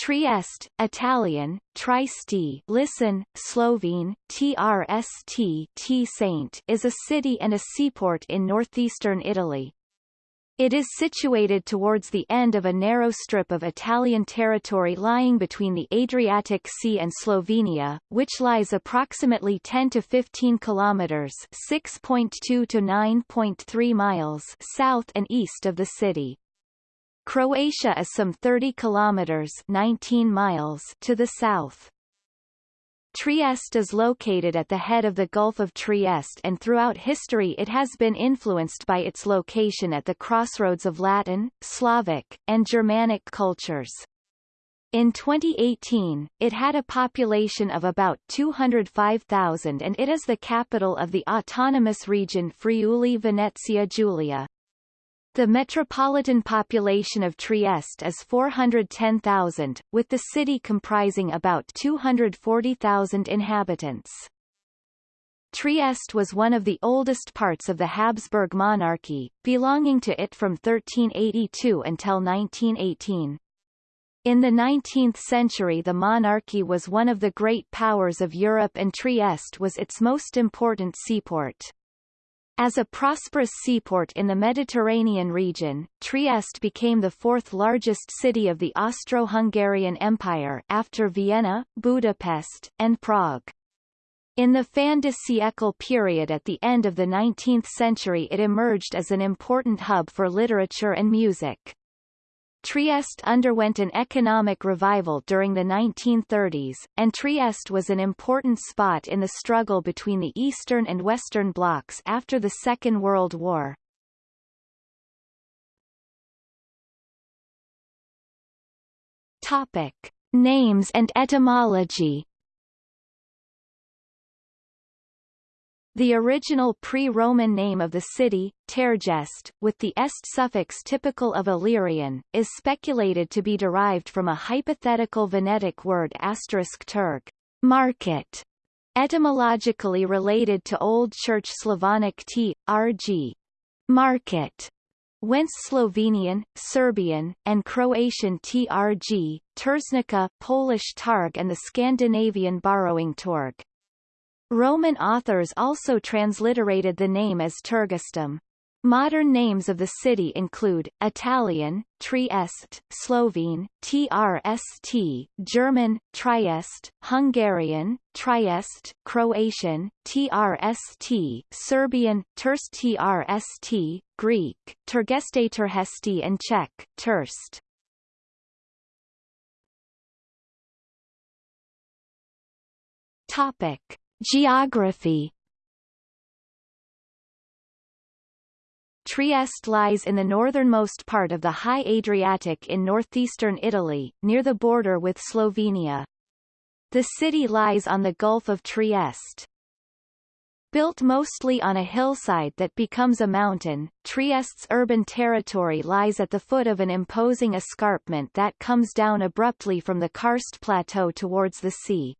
Trieste, Italian, Trieste listen, Slovene, TRST T Saint is a city and a seaport in northeastern Italy. It is situated towards the end of a narrow strip of Italian territory lying between the Adriatic Sea and Slovenia, which lies approximately 10 to 15 kilometers (6.2 to 9.3 miles) south and east of the city. Croatia is some 30 kilometers 19 miles to the south. Trieste is located at the head of the Gulf of Trieste and throughout history it has been influenced by its location at the crossroads of Latin, Slavic, and Germanic cultures. In 2018, it had a population of about 205,000 and it is the capital of the autonomous region Friuli-Venezia Giulia. The metropolitan population of Trieste is 410,000, with the city comprising about 240,000 inhabitants. Trieste was one of the oldest parts of the Habsburg monarchy, belonging to it from 1382 until 1918. In the 19th century the monarchy was one of the great powers of Europe and Trieste was its most important seaport. As a prosperous seaport in the Mediterranean region, Trieste became the fourth largest city of the Austro-Hungarian Empire after Vienna, Budapest, and Prague. In the fin de siècle period at the end of the 19th century it emerged as an important hub for literature and music. Trieste underwent an economic revival during the 1930s, and Trieste was an important spot in the struggle between the Eastern and Western blocs after the Second World War. Topic. Names and etymology The original pre-Roman name of the city, Tergest, with the est suffix typical of Illyrian, is speculated to be derived from a hypothetical Venetic word terg, market, etymologically related to Old Church Slavonic t, rg, market, whence Slovenian, Serbian, and Croatian trg, Terznica, Polish targ and the Scandinavian borrowing torg. Roman authors also transliterated the name as Tergestum. Modern names of the city include, Italian, Trieste, Slovene, TRST, German, Trieste, Hungarian, Trieste, Croatian, TRST, Serbian, Terst TRST, Greek, Turgeste Terhesti and Czech, Terst. Topic. Geography Trieste lies in the northernmost part of the High Adriatic in northeastern Italy, near the border with Slovenia. The city lies on the Gulf of Trieste. Built mostly on a hillside that becomes a mountain, Trieste's urban territory lies at the foot of an imposing escarpment that comes down abruptly from the karst plateau towards the sea.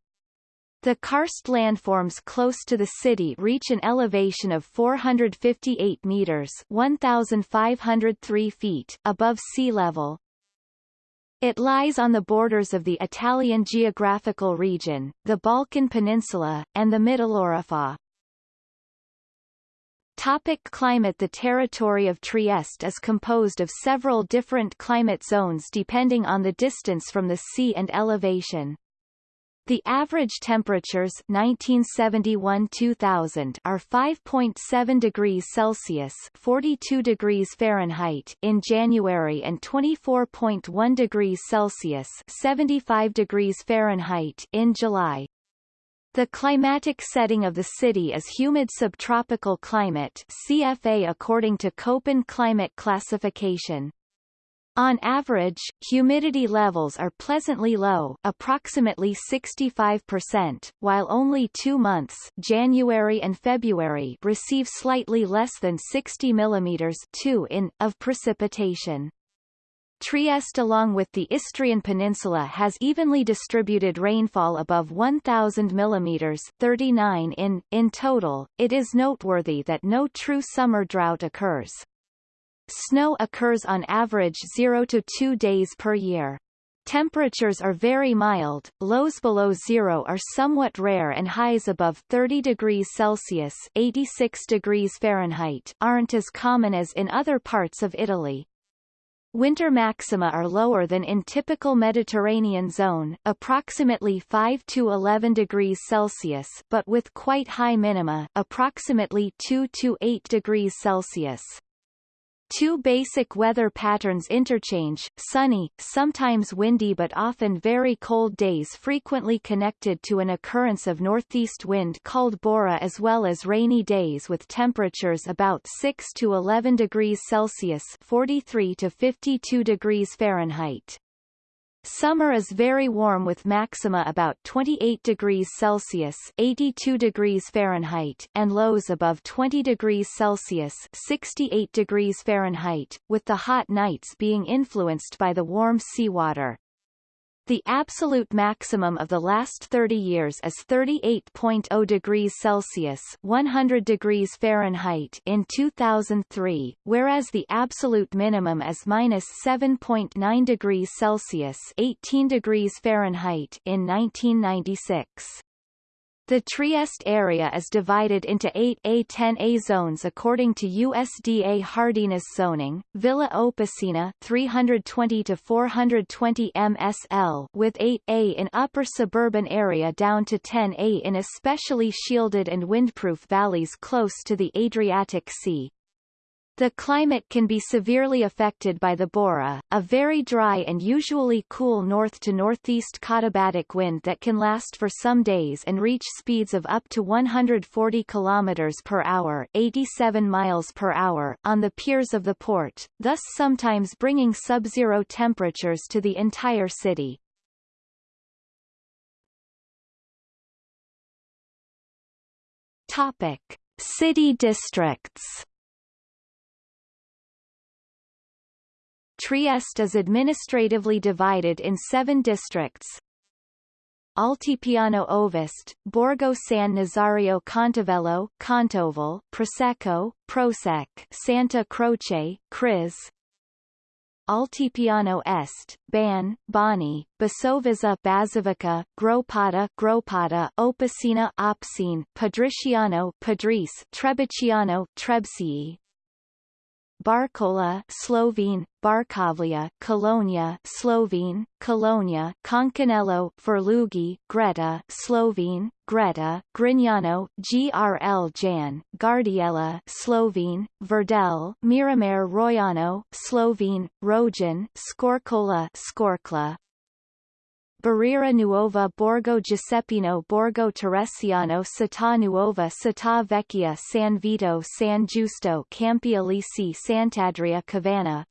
The karst landforms close to the city reach an elevation of 458 meters 1,503 feet above sea level. It lies on the borders of the Italian geographical region, the Balkan Peninsula, and the Mitteleuropa. Topic climate The territory of Trieste is composed of several different climate zones depending on the distance from the sea and elevation. The average temperatures 1971-2000 are 5.7 degrees Celsius (42 degrees Fahrenheit) in January and 24.1 degrees Celsius (75 degrees Fahrenheit) in July. The climatic setting of the city is humid subtropical climate CFA according to Köppen climate classification. On average, humidity levels are pleasantly low approximately 65%, while only two months January and February receive slightly less than 60 mm 2 in, of precipitation. Trieste along with the Istrian Peninsula has evenly distributed rainfall above 1,000 mm 39 in, in total. It is noteworthy that no true summer drought occurs. Snow occurs on average 0 to 2 days per year. Temperatures are very mild, lows below zero are somewhat rare and highs above 30 degrees Celsius 86 degrees Fahrenheit aren't as common as in other parts of Italy. Winter maxima are lower than in typical Mediterranean zone, approximately 5 to 11 degrees Celsius, but with quite high minima, approximately 2 to 8 degrees Celsius. Two basic weather patterns interchange, sunny, sometimes windy but often very cold days frequently connected to an occurrence of northeast wind called bora as well as rainy days with temperatures about 6 to 11 degrees Celsius 43 to 52 degrees Fahrenheit. Summer is very warm with maxima about 28 degrees Celsius 82 degrees Fahrenheit and lows above 20 degrees Celsius 68 degrees Fahrenheit, with the hot nights being influenced by the warm seawater. The absolute maximum of the last 30 years is 38.0 degrees Celsius 100 degrees Fahrenheit in 2003, whereas the absolute minimum is minus 7.9 degrees Celsius 18 degrees Fahrenheit in 1996. The Trieste area is divided into 8A-10A zones according to USDA hardiness zoning. Villa Opicina 320 to 420 MSL with 8A in upper suburban area down to 10A in especially shielded and windproof valleys close to the Adriatic Sea. The climate can be severely affected by the Bora, a very dry and usually cool north to northeast katabatic wind that can last for some days and reach speeds of up to 140 km per hour, 87 miles per hour on the piers of the port, thus sometimes bringing sub-zero temperatures to the entire city. Topic: City districts. Trieste is administratively divided in seven districts. Altipiano Ovest, Borgo San Nazario Contovello, Contovel, Prosecco, Prosec, Santa Croce, Cris, Altipiano Est, Ban, Bani, Basovizza Bazovica, Gropata Gropata, Opicina Opsine, Padriciano Padris, Trebiciano Trebsii, Barcola Slovene, Barkovlia, Colonia Slovene, Colonia, Concanello, Ferlugi, Greta Slovene, Greta, Grignano, GRL Jan, Gardiella Slovene, Verdel, Miramare Royano, Slovene, Rojan, Scorcola Scorkla, Barriera Nuova Borgo Giuseppino Borgo Teresiano Città Nuova Città Vecchia San Vito San Giusto Campi Elisi Sant'Adria Cavanna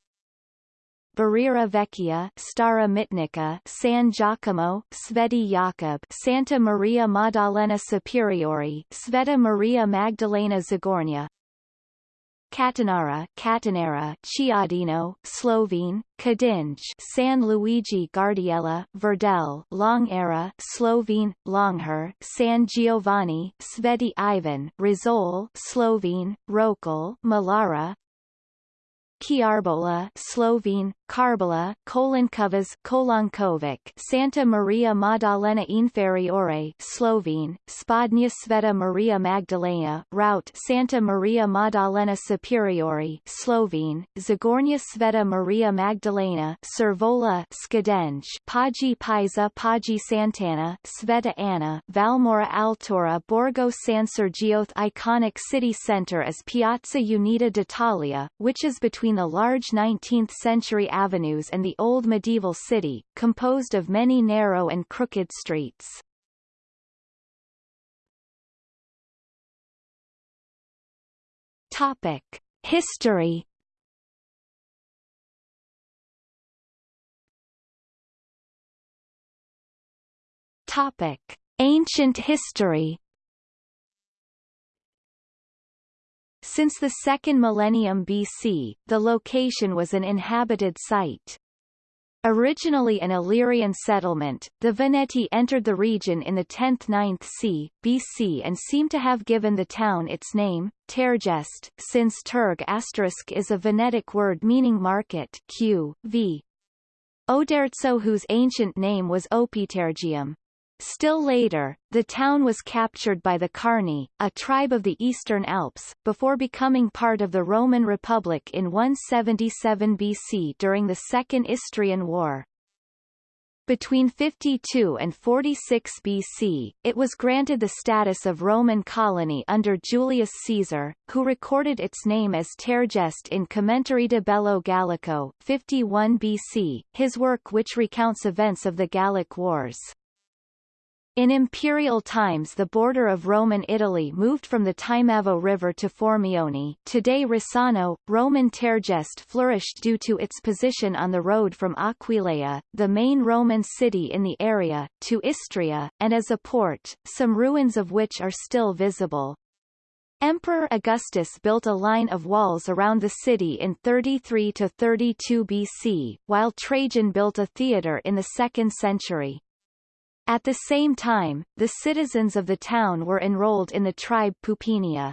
Barriera Vecchia Stara Mitnica San Giacomo Sveti Jakob Santa Maria Maddalena Superiore Sveta Maria Magdalena Zagornia Catanara, Catanera, Chiadino, Slovene, Kadinj, San Luigi Gardiella, Verdel, Longera, Slovene, Longher, San Giovanni, Sveti Ivan, Rizol, Slovene, Rokal, Malara, Chiarbola, Slovene, Karbala, Kolankovas, Kolankovic, Santa Maria Maddalena Inferiore, Slovene, Spodnia Sveta Maria Magdalena, Route Santa Maria Maddalena Superiore, Slovene, Zagornia Sveta Maria Magdalena, Servola, Skadenj, Pagi Pisa Pagi Santana, Sveta Anna, Valmora Altora Borgo San Sergio iconic city center is Piazza Unita d'Italia, which is between between the large 19th-century avenues and the old medieval city, composed of many narrow and crooked streets. Topic: History. Topic: Ancient history. Since the second millennium BC, the location was an inhabited site. Originally an Illyrian settlement, the Veneti entered the region in the 10th–9th c. BC and seem to have given the town its name, Tergest, since Terg** is a Venetic word meaning market q. v. Oderzo whose ancient name was Opitergium. Still later, the town was captured by the Carni, a tribe of the Eastern Alps, before becoming part of the Roman Republic in 177 BC during the Second Istrian War. Between 52 and 46 BC, it was granted the status of Roman colony under Julius Caesar, who recorded its name as Tergest in Commentarii de Bello Gallico 51 BC, his work which recounts events of the Gallic Wars. In imperial times the border of Roman Italy moved from the Timavo River to Formione today Risano, Roman Tergest flourished due to its position on the road from Aquileia, the main Roman city in the area, to Istria, and as a port, some ruins of which are still visible. Emperor Augustus built a line of walls around the city in 33 to 32 BC, while Trajan built a theatre in the 2nd century. At the same time, the citizens of the town were enrolled in the tribe Pupinia.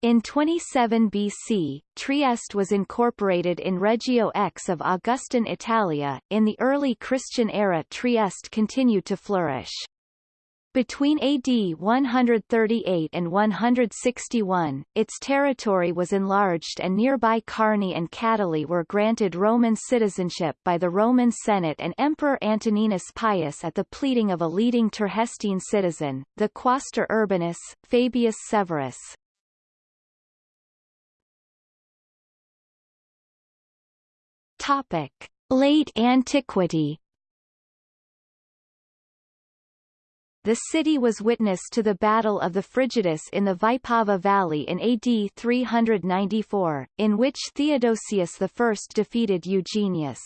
In 27 BC, Trieste was incorporated in Regio X of Augustan Italia. In the early Christian era Trieste continued to flourish. Between AD 138 and 161, its territory was enlarged and nearby Carni and Catali were granted Roman citizenship by the Roman Senate and Emperor Antoninus Pius at the pleading of a leading Tergestine citizen, the Quaestor Urbanus, Fabius Severus. Topic. Late Antiquity the city was witness to the Battle of the Frigidus in the Vipava Valley in AD 394, in which Theodosius I defeated Eugenius.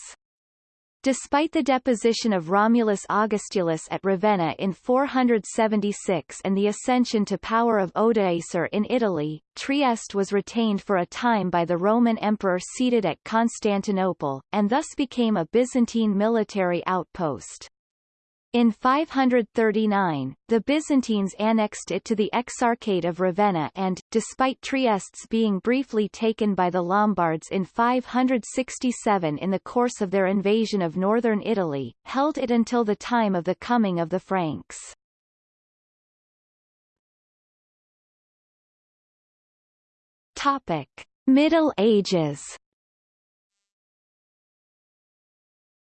Despite the deposition of Romulus Augustulus at Ravenna in 476 and the ascension to power of Odoacer in Italy, Trieste was retained for a time by the Roman emperor seated at Constantinople, and thus became a Byzantine military outpost. In 539, the Byzantines annexed it to the Exarchate of Ravenna and, despite Trieste's being briefly taken by the Lombards in 567 in the course of their invasion of northern Italy, held it until the time of the coming of the Franks. Topic. Middle Ages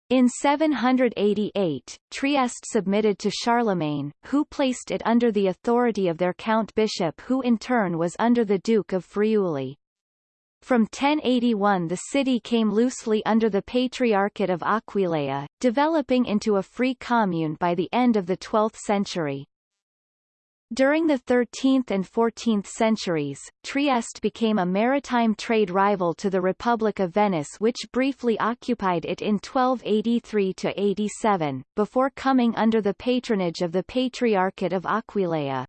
In 788, Trieste submitted to Charlemagne, who placed it under the authority of their count-bishop who in turn was under the Duke of Friuli. From 1081 the city came loosely under the Patriarchate of Aquileia, developing into a free commune by the end of the 12th century. During the 13th and 14th centuries, Trieste became a maritime trade rival to the Republic of Venice which briefly occupied it in 1283–87, before coming under the patronage of the Patriarchate of Aquileia.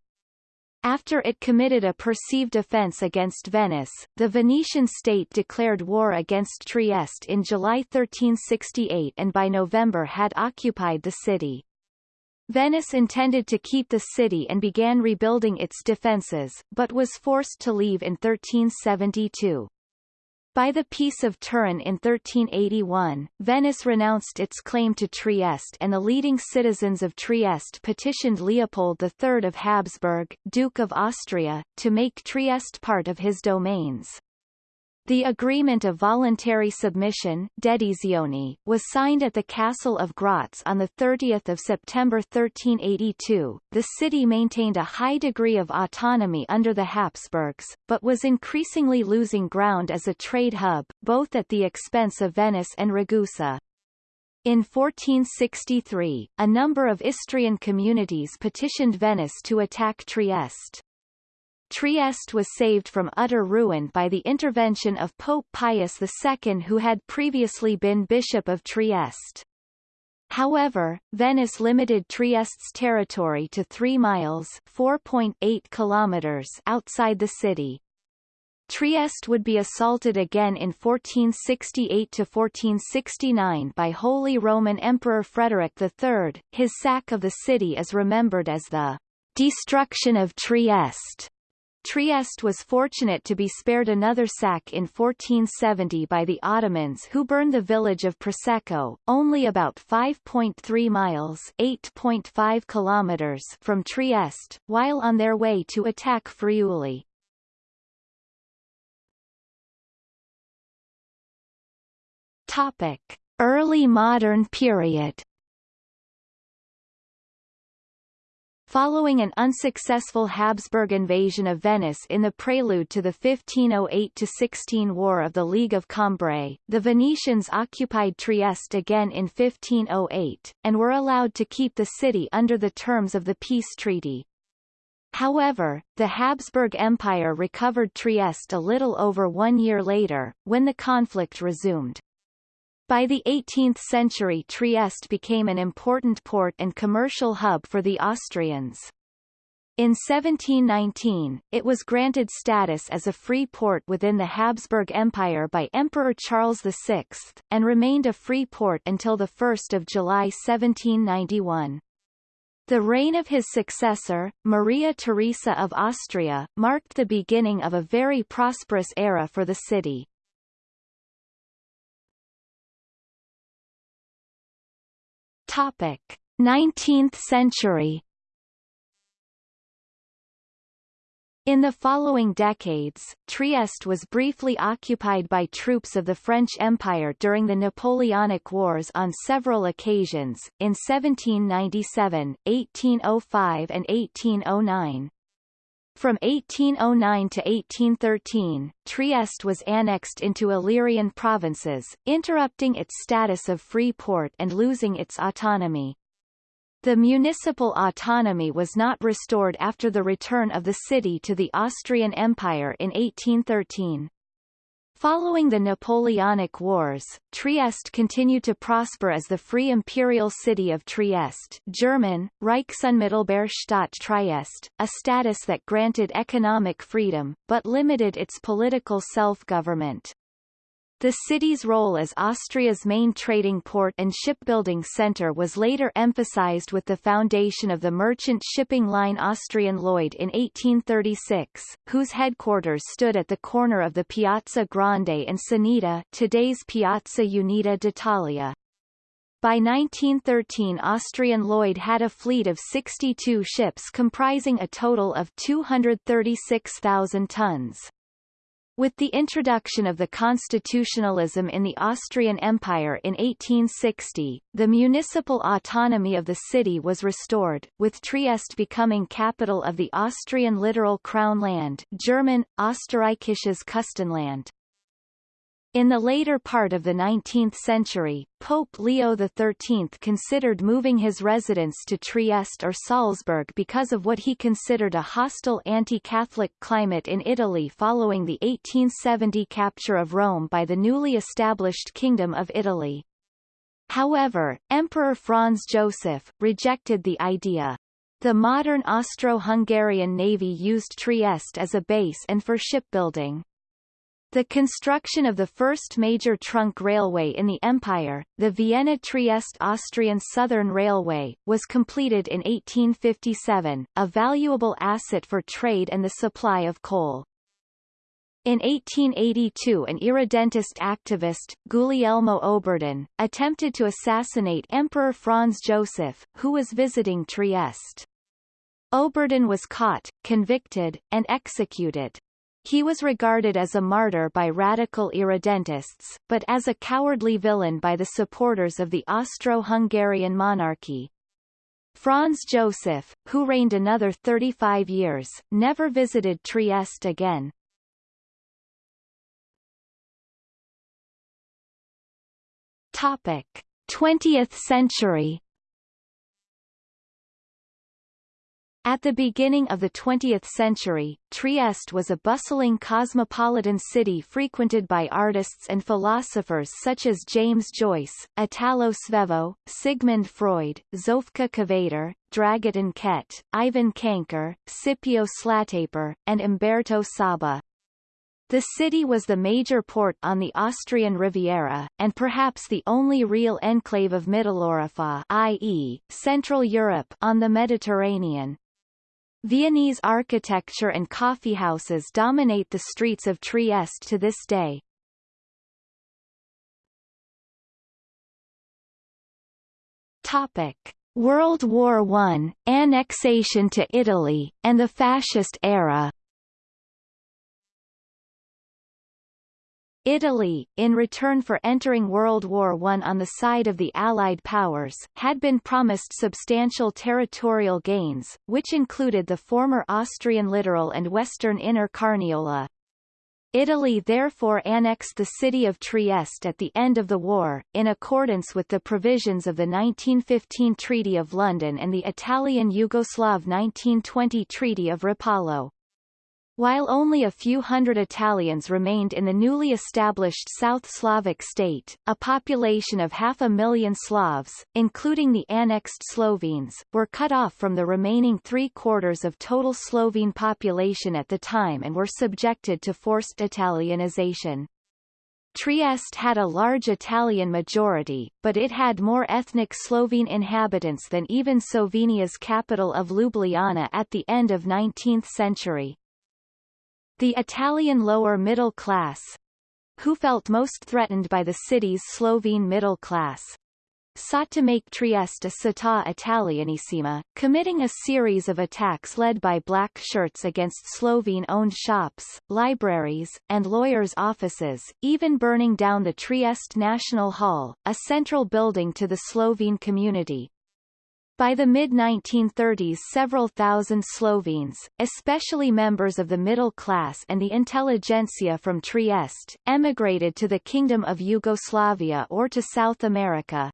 After it committed a perceived offence against Venice, the Venetian state declared war against Trieste in July 1368 and by November had occupied the city. Venice intended to keep the city and began rebuilding its defences, but was forced to leave in 1372. By the Peace of Turin in 1381, Venice renounced its claim to Trieste and the leading citizens of Trieste petitioned Leopold III of Habsburg, Duke of Austria, to make Trieste part of his domains. The agreement of voluntary submission was signed at the castle of Graz on 30 September 1382. The city maintained a high degree of autonomy under the Habsburgs, but was increasingly losing ground as a trade hub, both at the expense of Venice and Ragusa. In 1463, a number of Istrian communities petitioned Venice to attack Trieste. Trieste was saved from utter ruin by the intervention of Pope Pius II who had previously been Bishop of Trieste. However, Venice limited Trieste's territory to 3 miles 4.8 kilometers outside the city. Trieste would be assaulted again in 1468–1469 by Holy Roman Emperor Frederick III. His sack of the city is remembered as the destruction of Trieste. Trieste was fortunate to be spared another sack in 1470 by the Ottomans who burned the village of Prosecco, only about 5.3 miles 8.5 kilometers from Trieste, while on their way to attack Friuli. Topic: Early modern period. Following an unsuccessful Habsburg invasion of Venice in the prelude to the 1508–16 War of the League of Cambrai, the Venetians occupied Trieste again in 1508, and were allowed to keep the city under the terms of the peace treaty. However, the Habsburg Empire recovered Trieste a little over one year later, when the conflict resumed. By the 18th century Trieste became an important port and commercial hub for the Austrians. In 1719, it was granted status as a free port within the Habsburg Empire by Emperor Charles VI, and remained a free port until 1 July 1791. The reign of his successor, Maria Theresa of Austria, marked the beginning of a very prosperous era for the city. Topic: 19th century. In the following decades, Trieste was briefly occupied by troops of the French Empire during the Napoleonic Wars on several occasions, in 1797, 1805 and 1809. From 1809 to 1813, Trieste was annexed into Illyrian provinces, interrupting its status of free port and losing its autonomy. The municipal autonomy was not restored after the return of the city to the Austrian Empire in 1813. Following the Napoleonic Wars, Trieste continued to prosper as the Free Imperial City of Trieste German, Reichsunmittelbarstadt Trieste, a status that granted economic freedom, but limited its political self-government. The city's role as Austria's main trading port and shipbuilding center was later emphasized with the foundation of the merchant shipping line Austrian Lloyd in 1836, whose headquarters stood at the corner of the Piazza Grande and Sanita today's Piazza Unita d'Italia. By 1913 Austrian Lloyd had a fleet of 62 ships comprising a total of 236,000 tons. With the introduction of the constitutionalism in the Austrian Empire in 1860, the municipal autonomy of the city was restored, with Trieste becoming capital of the Austrian littoral crown land German, Österreichisches Küstenland. In the later part of the 19th century, Pope Leo XIII considered moving his residence to Trieste or Salzburg because of what he considered a hostile anti-Catholic climate in Italy following the 1870 capture of Rome by the newly established Kingdom of Italy. However, Emperor Franz Joseph, rejected the idea. The modern Austro-Hungarian navy used Trieste as a base and for shipbuilding. The construction of the first major trunk railway in the empire, the Vienna-Trieste Austrian Southern Railway, was completed in 1857, a valuable asset for trade and the supply of coal. In 1882 an irredentist activist, Guglielmo Oberdan, attempted to assassinate Emperor Franz Joseph, who was visiting Trieste. Oberdan was caught, convicted, and executed. He was regarded as a martyr by radical irredentists, but as a cowardly villain by the supporters of the Austro-Hungarian monarchy. Franz Joseph, who reigned another 35 years, never visited Trieste again. Topic: 20th century At the beginning of the 20th century, Trieste was a bustling cosmopolitan city frequented by artists and philosophers such as James Joyce, Italo Svevo, Sigmund Freud, Zofka Kveder, Dragotin Kette, Ivan Cankar, Scipio Slataper, and Umberto Saba. The city was the major port on the Austrian Riviera, and perhaps the only real enclave of Mitteleuropa i.e., Central Europe on the Mediterranean. Viennese architecture and coffeehouses dominate the streets of Trieste to this day. Topic. World War I, annexation to Italy, and the Fascist era Italy, in return for entering World War I on the side of the Allied powers, had been promised substantial territorial gains, which included the former Austrian littoral and western Inner Carniola. Italy therefore annexed the city of Trieste at the end of the war, in accordance with the provisions of the 1915 Treaty of London and the Italian-Yugoslav 1920 Treaty of Rapallo. While only a few hundred Italians remained in the newly established South Slavic state, a population of half a million Slavs, including the annexed Slovenes, were cut off from the remaining three-quarters of total Slovene population at the time and were subjected to forced Italianization. Trieste had a large Italian majority, but it had more ethnic Slovene inhabitants than even Slovenia's capital of Ljubljana at the end of 19th century. The Italian lower middle class who felt most threatened by the city's Slovene middle class sought to make Trieste a città italianissima, committing a series of attacks led by black shirts against Slovene-owned shops, libraries, and lawyers' offices, even burning down the Trieste National Hall, a central building to the Slovene community. By the mid-1930s several thousand Slovenes, especially members of the middle class and the intelligentsia from Trieste, emigrated to the Kingdom of Yugoslavia or to South America.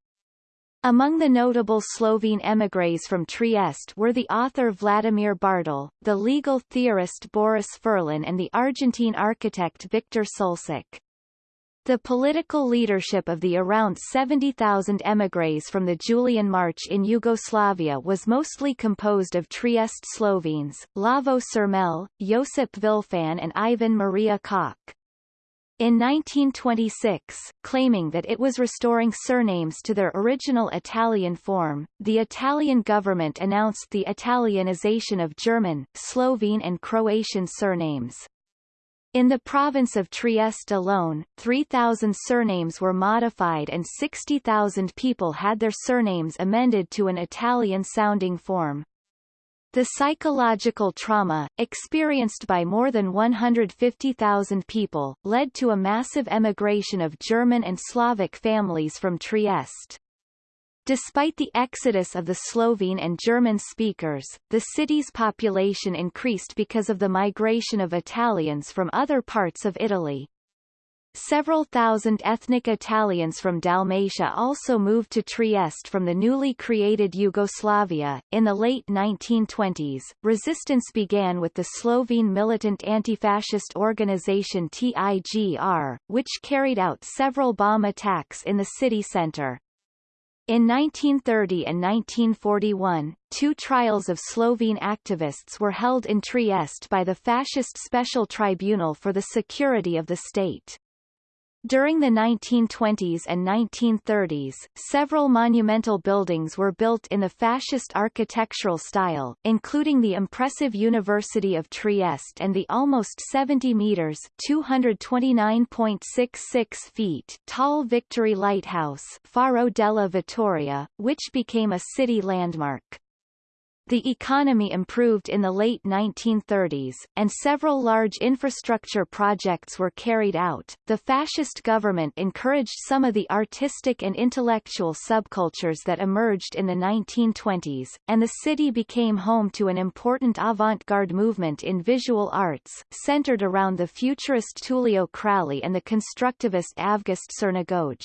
Among the notable Slovene émigrés from Trieste were the author Vladimir Bartol, the legal theorist Boris Furlan and the Argentine architect Victor Sulcic. The political leadership of the around 70,000 émigrés from the Julian March in Yugoslavia was mostly composed of Trieste Slovenes, Lavo Čermelj, Josip Vilfan and Ivan Maria Koch. In 1926, claiming that it was restoring surnames to their original Italian form, the Italian government announced the Italianization of German, Slovene and Croatian surnames. In the province of Trieste alone, 3,000 surnames were modified and 60,000 people had their surnames amended to an Italian-sounding form. The psychological trauma, experienced by more than 150,000 people, led to a massive emigration of German and Slavic families from Trieste. Despite the exodus of the Slovene and German speakers, the city's population increased because of the migration of Italians from other parts of Italy. Several thousand ethnic Italians from Dalmatia also moved to Trieste from the newly created Yugoslavia. In the late 1920s, resistance began with the Slovene militant anti-fascist organization TIGR, which carried out several bomb attacks in the city centre. In 1930 and 1941, two trials of Slovene activists were held in Trieste by the Fascist Special Tribunal for the Security of the State. During the 1920s and 1930s, several monumental buildings were built in the fascist architectural style, including the impressive University of Trieste and the almost 70 meters (229.66 feet) tall Victory Lighthouse, Faro della Vittoria, which became a city landmark. The economy improved in the late 1930s, and several large infrastructure projects were carried out. The fascist government encouraged some of the artistic and intellectual subcultures that emerged in the 1920s, and the city became home to an important avant-garde movement in visual arts, centered around the futurist Tullio Crali and the constructivist Avgust Černigoj.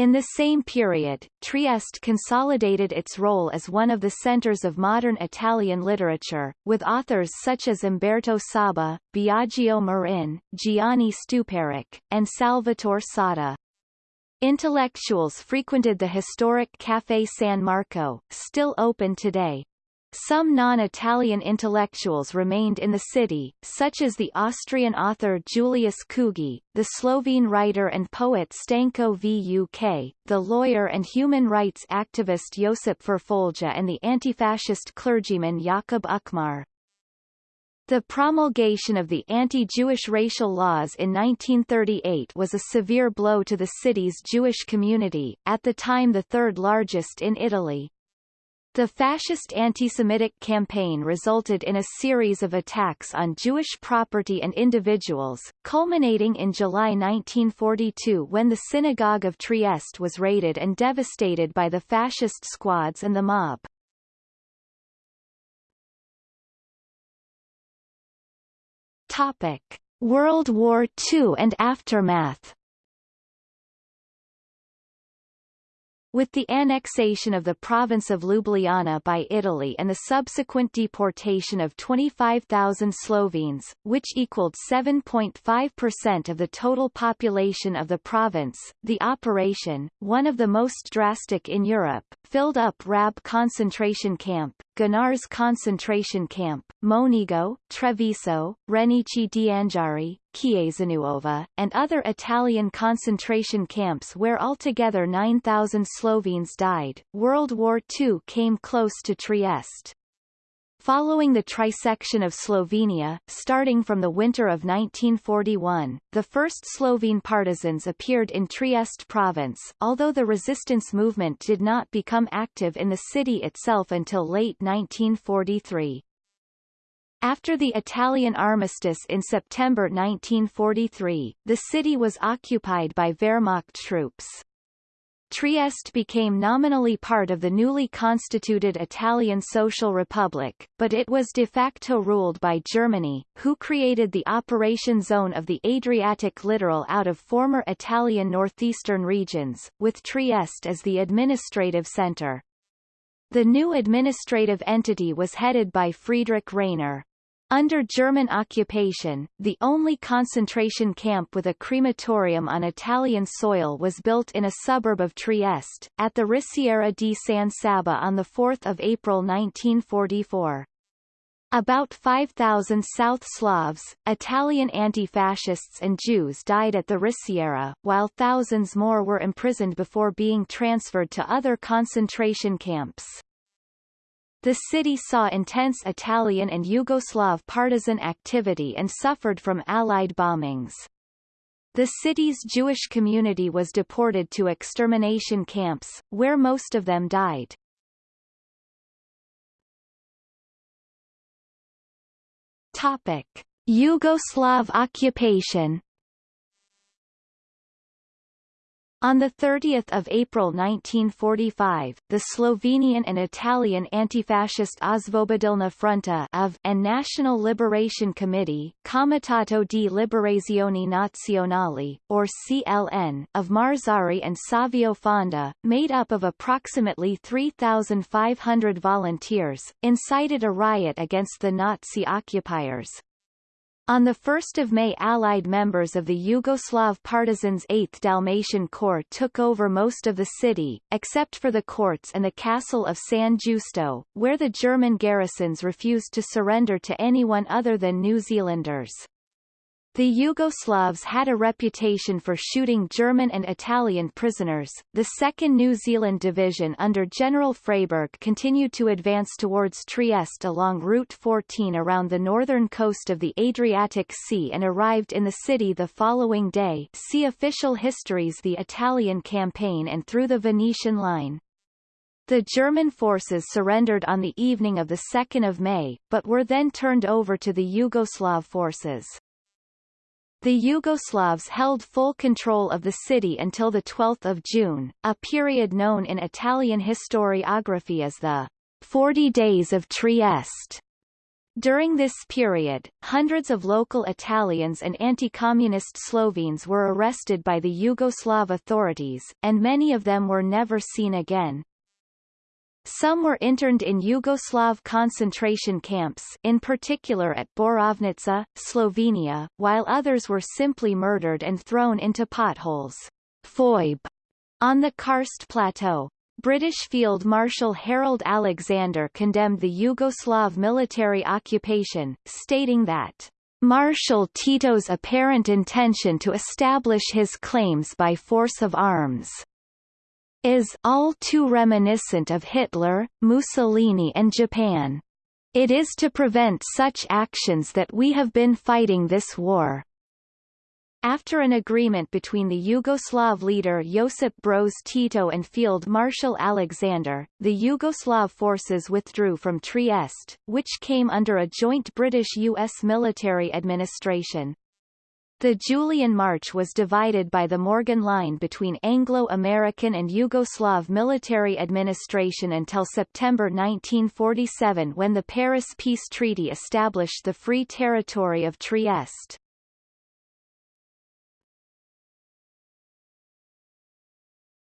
In the same period, Trieste consolidated its role as one of the centers of modern Italian literature, with authors such as Umberto Saba, Biagio Marin, Giani Stuparich, and Salvatore Satta. Intellectuals frequented the historic Café San Marco, still open today. Some non-Italian intellectuals remained in the city, such as the Austrian author Julius Kugi, the Slovene writer and poet Stanko Vuk, the lawyer and human rights activist Josip Ferfolja and the anti-fascist clergyman Jakub Ukmar. The promulgation of the anti-Jewish racial laws in 1938 was a severe blow to the city's Jewish community, at the time the third largest in Italy. The fascist anti-Semitic campaign resulted in a series of attacks on Jewish property and individuals, culminating in July 1942 when the Synagogue of Trieste was raided and devastated by the fascist squads and the mob. Topic: World War II and aftermath With the annexation of the province of Ljubljana by Italy and the subsequent deportation of 25,000 Slovenes, which equaled 7.5% of the total population of the province, the operation, one of the most drastic in Europe, filled up Rab concentration camp, Gonars concentration camp, Monigo, Treviso, Renicci di Anghiari, and other Italian concentration camps where altogether 9,000 Slovenes died. World War II came close to Trieste. Following the trisection of Slovenia, starting from the winter of 1941, the first Slovene partisans appeared in Trieste province, although the resistance movement did not become active in the city itself until late 1943. After the Italian armistice in September 1943, the city was occupied by Wehrmacht troops. Trieste became nominally part of the newly constituted Italian Social Republic, but it was de facto ruled by Germany, who created the operation zone of the Adriatic littoral out of former Italian northeastern regions, with Trieste as the administrative centre. The new administrative entity was headed by Friedrich Rainer. Under German occupation, the only concentration camp with a crematorium on Italian soil was built in a suburb of Trieste, at the Risiera di San Saba on 4 April 1944. About 5,000 South Slavs, Italian anti-fascists and Jews died at the Risiera, while thousands more were imprisoned before being transferred to other concentration camps. The city saw intense Italian and Yugoslav partisan activity and suffered from Allied bombings. The city's Jewish community was deported to extermination camps, where most of them died. Topic. Yugoslav occupation On 30 April 1945, the Slovenian and Italian anti-fascist Osvobodilna Fronta of and National Liberation Committee Comitato di Liberazione Nazionale, or CLN, of Marzari and Savio Fonda, made up of approximately 3,500 volunteers, incited a riot against the Nazi occupiers. On 1 May Allied members of the Yugoslav partisans 8th Dalmatian Corps took over most of the city, except for the courts and the castle of San Giusto, where the German garrisons refused to surrender to anyone other than New Zealanders. The Yugoslavs had a reputation for shooting German and Italian prisoners. The 2nd New Zealand Division under General Freyberg continued to advance towards Trieste along Route 14 around the northern coast of the Adriatic Sea and arrived in the city the following day see official histories The Italian Campaign and through the Venetian Line. The German forces surrendered on the evening of 2 May, but were then turned over to the Yugoslav forces. The Yugoslavs held full control of the city until 12 June, a period known in Italian historiography as the 40 Days of Trieste. During this period, hundreds of local Italians and anti-communist Slovenes were arrested by the Yugoslav authorities, and many of them were never seen again. Some were interned in Yugoslav concentration camps in particular at Borovnica, Slovenia, while others were simply murdered and thrown into potholes Foibe, on the Karst Plateau. British Field Marshal Harold Alexander condemned the Yugoslav military occupation, stating that Marshal Tito's apparent intention to establish his claims by force of arms is all too reminiscent of Hitler, Mussolini and Japan. It is to prevent such actions that we have been fighting this war. After an agreement between the Yugoslav leader Josip Broz Tito and Field Marshal Alexander, the Yugoslav forces withdrew from Trieste, which came under a joint British-US military administration. The Julian March was divided by the Morgan Line between Anglo-American and Yugoslav military administration until September 1947 when the Paris Peace Treaty established the Free Territory of Trieste.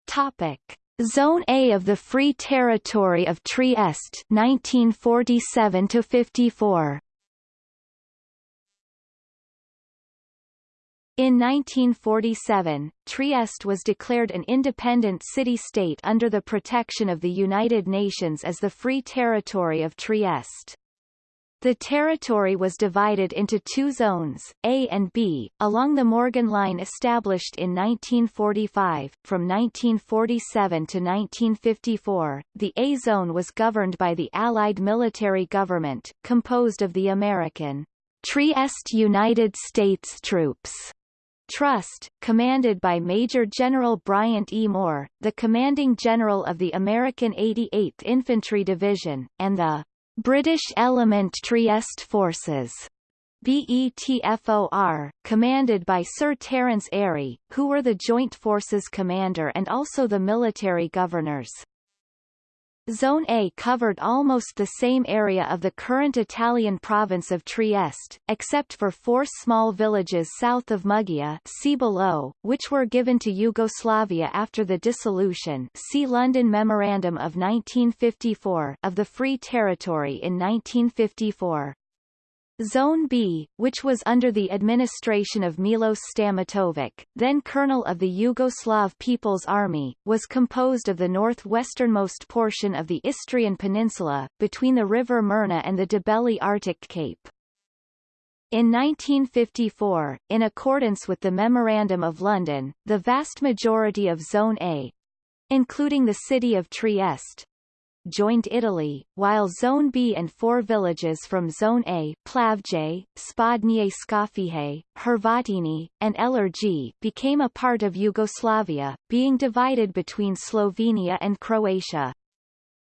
Topic. Zone A of the Free Territory of Trieste 1947 to 54 In 1947, Trieste was declared an independent city-state under the protection of the United Nations as the Free Territory of Trieste. The territory was divided into two zones, A and B, along the Morgan Line established in 1945. From 1947 to 1954, the A zone was governed by the Allied military government, composed of the American Trieste United States Troops Trust, commanded by Major General Bryant E. Moore, the commanding general of the American 88th Infantry Division, and the British Element Trieste Forces. BETFOR, commanded by Sir Terence Airey, who were the Joint Forces commander and also the military governors. Zone A covered almost the same area of the current Italian province of Trieste, except for four small villages south of Muggia see below, which were given to Yugoslavia after the dissolution see London Memorandum of 1954 of the Free Territory in 1954. Zone B, which was under the administration of Milos Stamatovic, then colonel of the Yugoslav People's Army, was composed of the northwesternmost portion of the Istrian Peninsula, between the river Mirna and the Debeli Rtič Cape. In 1954, in accordance with the Memorandum of London, the vast majority of Zone A, including the city of Trieste, joined Italy, while Zone B and four villages from Zone A Plavje, Spodnje Skofije, Hrvatini, and Elerji became a part of Yugoslavia, being divided between Slovenia and Croatia.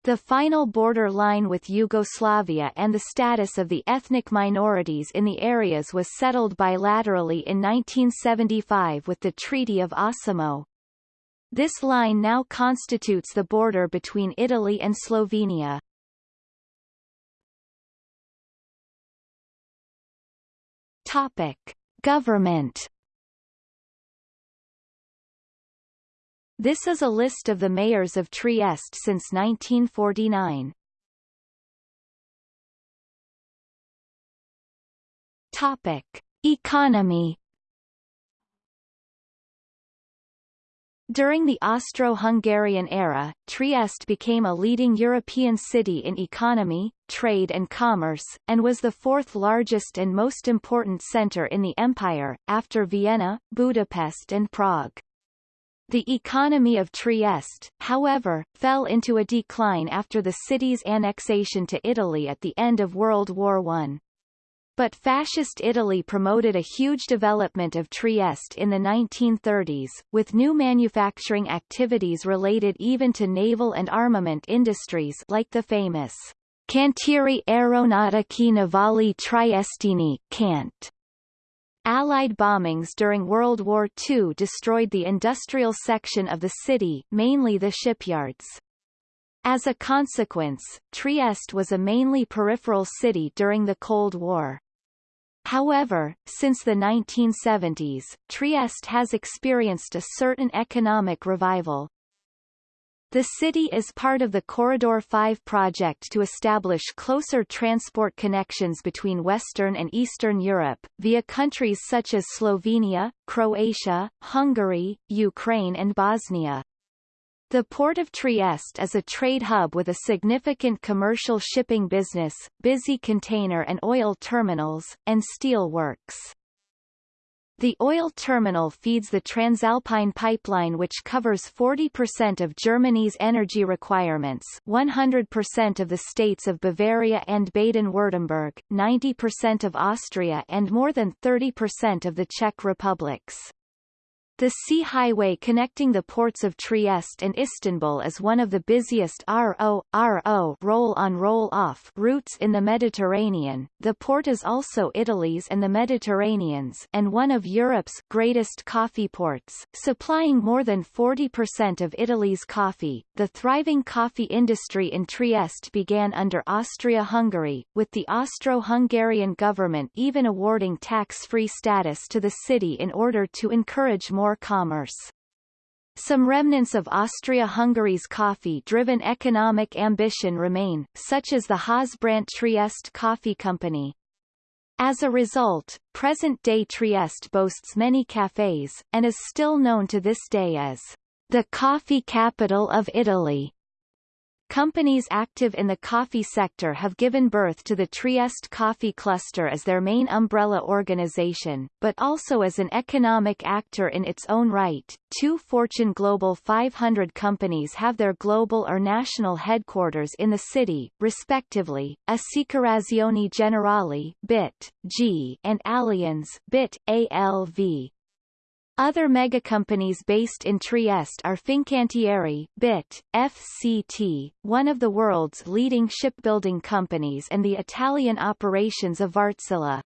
The final border line with Yugoslavia and the status of the ethnic minorities in the areas was settled bilaterally in 1975 with the Treaty of Osimo, this line now constitutes the border between Italy and Slovenia. Topic. Government This is a list of the mayors of Trieste since 1949. Topic. Economy During the Austro-Hungarian era, Trieste became a leading European city in economy, trade and commerce, and was the fourth largest and most important centre in the empire, after Vienna, Budapest and Prague. The economy of Trieste, however, fell into a decline after the city's annexation to Italy at the end of World War I. But Fascist Italy promoted a huge development of Trieste in the 1930s, with new manufacturing activities related even to naval and armament industries like the famous Cantieri Aeronautici Navali Triestini CANT. Allied bombings during World War II destroyed the industrial section of the city, mainly the shipyards. As a consequence, Trieste was a mainly peripheral city during the Cold War. However, since the 1970s, Trieste has experienced a certain economic revival. The city is part of the Corridor 5 project to establish closer transport connections between Western and Eastern Europe, via countries such as Slovenia, Croatia, Hungary, Ukraine and Bosnia. The port of Trieste is a trade hub with a significant commercial shipping business, busy container and oil terminals, and steel works. The oil terminal feeds the Transalpine pipeline which covers 40% of Germany's energy requirements 100% of the states of Bavaria and Baden-Württemberg, 90% of Austria and more than 30% of the Czech republics. The sea highway connecting the ports of Trieste and Istanbul is one of the busiest RO, RO roll-on roll-off routes in the Mediterranean. The port is also Italy's and the Mediterranean's and one of Europe's greatest coffee ports, supplying more than 40% of Italy's coffee. The thriving coffee industry in Trieste began under Austria-Hungary, with the Austro-Hungarian government even awarding tax-free status to the city in order to encourage more commerce. Some remnants of Austria-Hungary's coffee-driven economic ambition remain, such as the Hausbrandt Trieste Coffee Company. As a result, present-day Trieste boasts many cafes, and is still known to this day as the coffee capital of Italy. Companies active in the coffee sector have given birth to the Trieste Coffee Cluster as their main umbrella organization, but also as an economic actor in its own right. Two Fortune Global 500 companies have their global or national headquarters in the city, respectively, Assicurazioni Generali (BIT, G) and Allianz (BIT, ALV). Other megacompanies based in Trieste are Fincantieri, BIT, FCT, one of the world's leading shipbuilding companies and the Italian operations of Wärtsilä.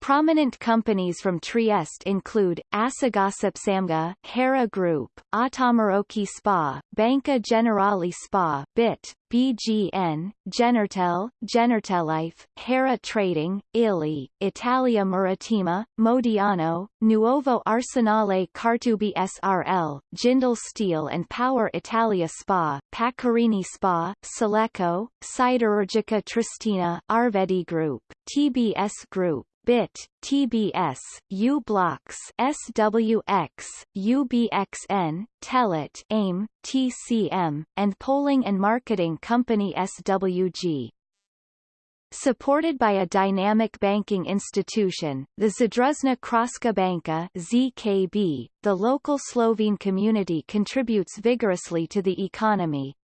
Prominent companies from Trieste include, AcegasApsAmga, Hera Group, Autamarocchi Spa, Banca Generali Spa, BIT, BGN, Genertel, Genertelife, Hera Trading, Illy, Italia Marittima, Modiano, Nuovo Arsenale Cartubi SRL, Jindal Steel and Power Italia Spa, Pacorini Spa, Seleco, Siderurgica Triestina, Arvedi Group, TBS Group, BIT, TBS, u-blox, SWX, UBXN, Telit, AIM, TCM, and Polling and Marketing Company SWG. Supported by a dynamic banking institution, the Zadružna Kraška Banka ZKB, the local Slovene community contributes vigorously to the economy.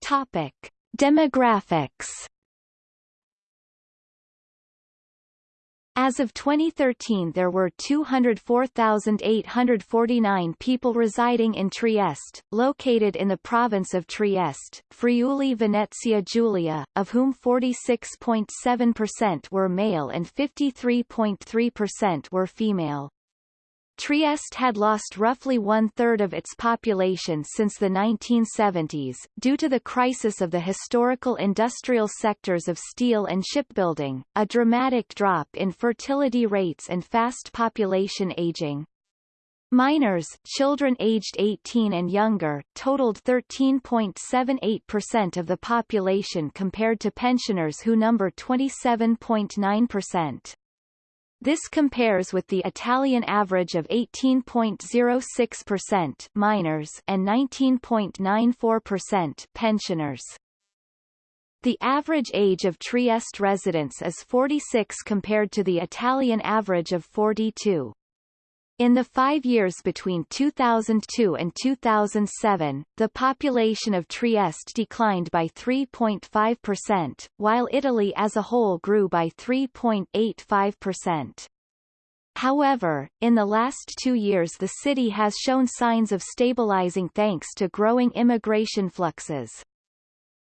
Topic. Demographics As of 2013 there were 204,849 people residing in Trieste, located in the province of Trieste, Friuli Venezia Giulia, of whom 46.7% were male and 53.3% were female. Trieste had lost roughly one-third of its population since the 1970s, due to the crisis of the historical industrial sectors of steel and shipbuilding, a dramatic drop in fertility rates and fast population aging. Minors, children aged 18 and younger, totaled 13.78% of the population compared to pensioners who number 27.9%. This compares with the Italian average of 18.06% minors and 19.94% pensioners. The average age of Trieste residents is 46 compared to the Italian average of 42. In the five years between 2002 and 2007, the population of Trieste declined by 3.5%, while Italy as a whole grew by 3.85%. However, in the last two years the city has shown signs of stabilizing thanks to growing immigration fluxes.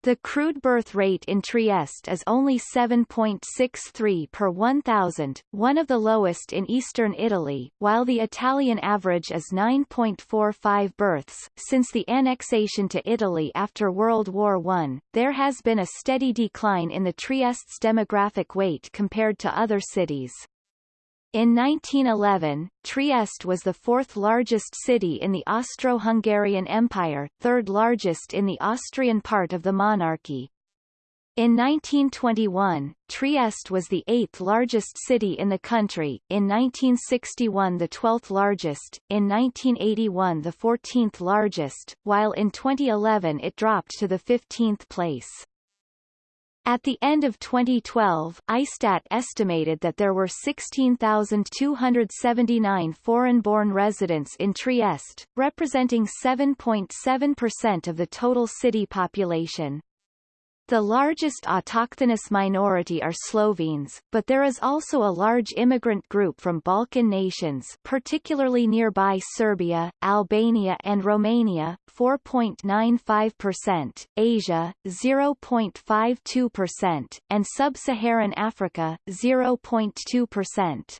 The crude birth rate in Trieste is only 7.63 per 1,000, one of the lowest in eastern Italy, while the Italian average is 9.45 births. Since the annexation to Italy after World War I, there has been a steady decline in the Trieste's demographic weight compared to other cities. In 1911, Trieste was the fourth largest city in the Austro-Hungarian Empire, third largest in the Austrian part of the monarchy. In 1921, Trieste was the eighth largest city in the country, in 1961 the 12th largest, in 1981 the 14th largest, while in 2011 it dropped to the 15th place. At the end of 2012, ISTAT estimated that there were 16,279 foreign-born residents in Trieste, representing 7.7% of the total city population. The largest autochthonous minority are Slovenes, but there is also a large immigrant group from Balkan nations particularly nearby Serbia, Albania and Romania, 4.95%, Asia, 0.52%, and Sub-Saharan Africa, 0.2%.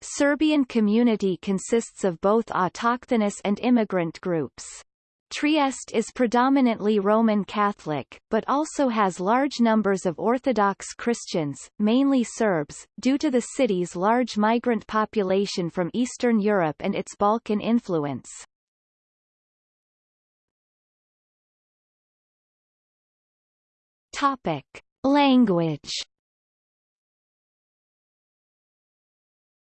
Serbian community consists of both autochthonous and immigrant groups. Trieste is predominantly Roman Catholic, but also has large numbers of Orthodox Christians, mainly Serbs, due to the city's large migrant population from Eastern Europe and its Balkan influence. Topic. Language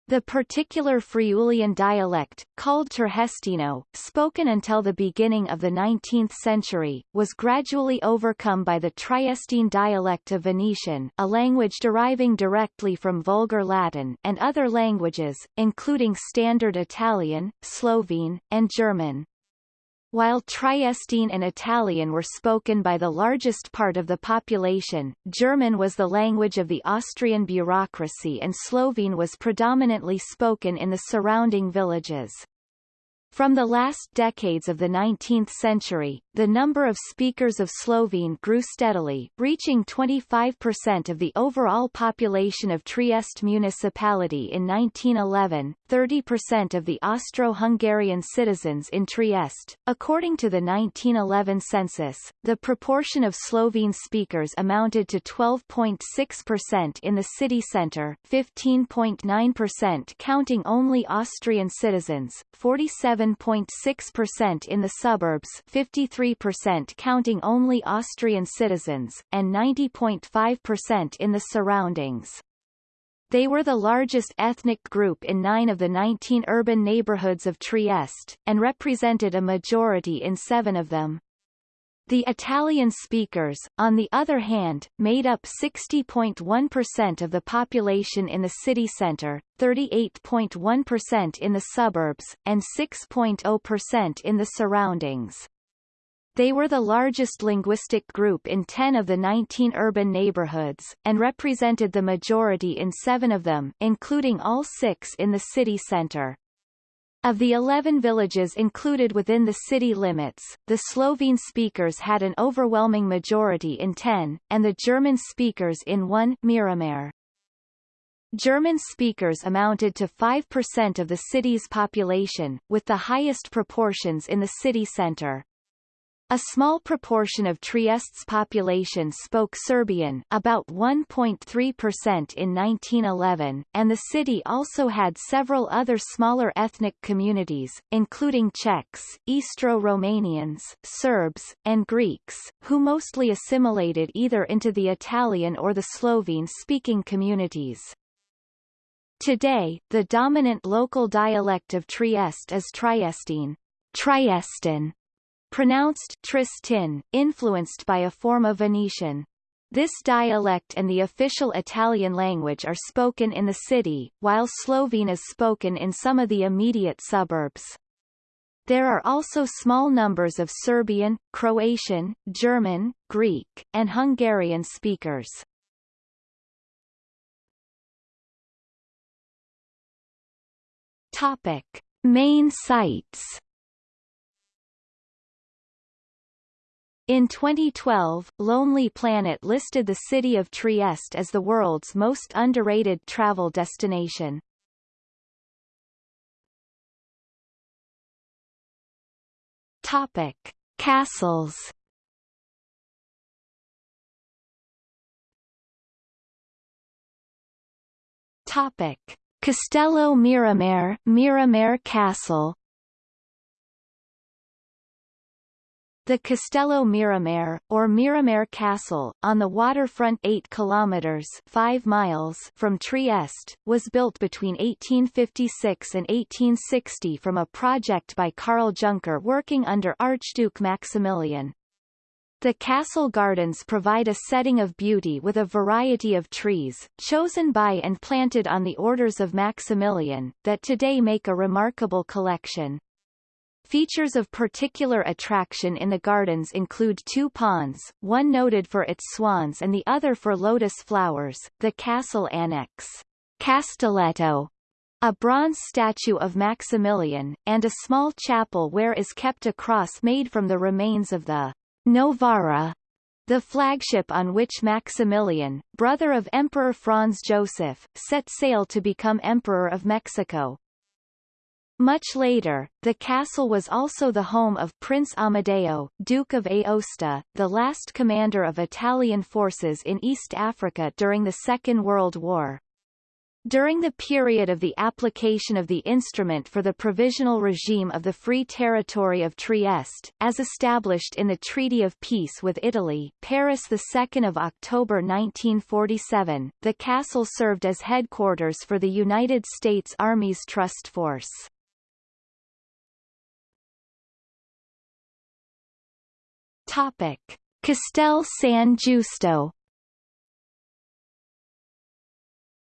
The particular Friulian dialect, called Tergestino, spoken until the beginning of the 19th century, was gradually overcome by the Triestine dialect of Venetian a language deriving directly from Vulgar Latin and other languages, including Standard Italian, Slovene, and German. While Triestine and Italian were spoken by the largest part of the population, German was the language of the Austrian bureaucracy and Slovene was predominantly spoken in the surrounding villages. From the last decades of the 19th century, the number of speakers of Slovene grew steadily, reaching 25% of the overall population of Trieste municipality in 1911, 30% of the Austro-Hungarian citizens in Trieste. According to the 1911 census, the proportion of Slovene speakers amounted to 12.6% in the city centre, 15.9% counting only Austrian citizens, 47 7.6% in the suburbs 53% counting only Austrian citizens, and 90.5% in the surroundings. They were the largest ethnic group in nine of the 19 urban neighborhoods of Trieste, and represented a majority in seven of them. The Italian speakers, on the other hand, made up 60.1% of the population in the city centre, 38.1% in the suburbs, and 6.0% in the surroundings. They were the largest linguistic group in 10 of the 19 urban neighborhoods, and represented the majority in seven of them, including all six in the city centre. Of the 11 villages included within the city limits, the Slovene speakers had an overwhelming majority in 10, and the German speakers in 1 Miramare. German speakers amounted to 5% of the city's population, with the highest proportions in the city centre. A small proportion of Trieste's population spoke Serbian about 1.3% in 1911, and the city also had several other smaller ethnic communities, including Czechs, Istro-Romanians, Serbs, and Greeks, who mostly assimilated either into the Italian or the Slovene-speaking communities. Today, the dominant local dialect of Trieste is Triestine, Triestin, pronounced Tristin, influenced by a form of Venetian. This dialect and the official Italian language are spoken in the city, while Slovene is spoken in some of the immediate suburbs. There are also small numbers of Serbian, Croatian, German, Greek, and Hungarian speakers. Topic. Main sites In 2012, Lonely Planet listed the city of Trieste as the world's most underrated travel destination. Topic: Castles. Topic: Castello Miramare, Miramare Castle. The Castello Miramare, or Miramare Castle, on the waterfront 8 kilometers 5 miles from Trieste, was built between 1856 and 1860 from a project by Karl Junker working under Archduke Maximilian. The castle gardens provide a setting of beauty with a variety of trees, chosen by and planted on the orders of Maximilian, that today make a remarkable collection. Features of particular attraction in the gardens include two ponds, one noted for its swans and the other for lotus flowers, the castle annex, Castelletto, a bronze statue of Maximilian, and a small chapel where is kept a cross made from the remains of the Novara, the flagship on which Maximilian, brother of Emperor Franz Joseph, set sail to become Emperor of Mexico. Much later, the castle was also the home of Prince Amadeo, Duke of Aosta, the last commander of Italian forces in East Africa during the Second World War. During the period of the application of the instrument for the provisional regime of the Free Territory of Trieste, as established in the Treaty of Peace with Italy Paris 2 October 1947, the castle served as headquarters for the United States Army's Trust Force. Topic: Castel San Giusto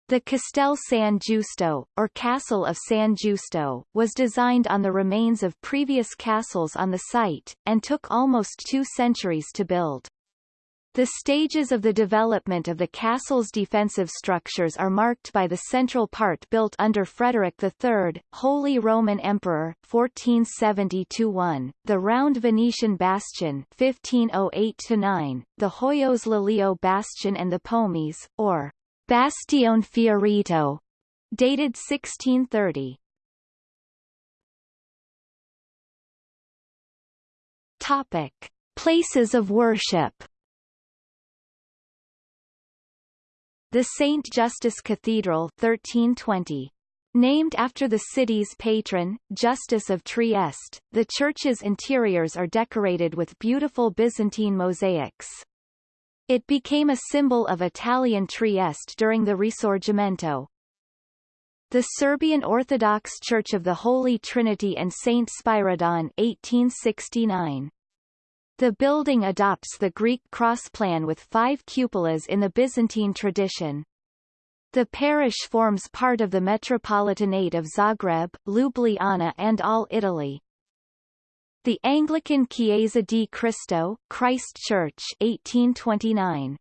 The Castel San Giusto, or Castle of San Giusto, was designed on the remains of previous castles on the site, and took almost two centuries to build. The stages of the development of the castle's defensive structures are marked by the central part built under Frederick III, Holy Roman Emperor 1470-1, the round Venetian bastion 1508-9, the Hoyos Lelio bastion and the Pomies, or Bastione Fiorito, dated 1630. Topic: Places of worship. The St. Justus Cathedral 1320. Named after the city's patron, Justus of Trieste, the church's interiors are decorated with beautiful Byzantine mosaics. It became a symbol of Italian Trieste during the Risorgimento. The Serbian Orthodox Church of the Holy Trinity and Saint Spyridon 1869. The building adopts the Greek cross plan with five cupolas in the Byzantine tradition. The parish forms part of the Metropolitanate of Zagreb, Ljubljana and all Italy. The Anglican Chiesa di Cristo, Christ Church 1829.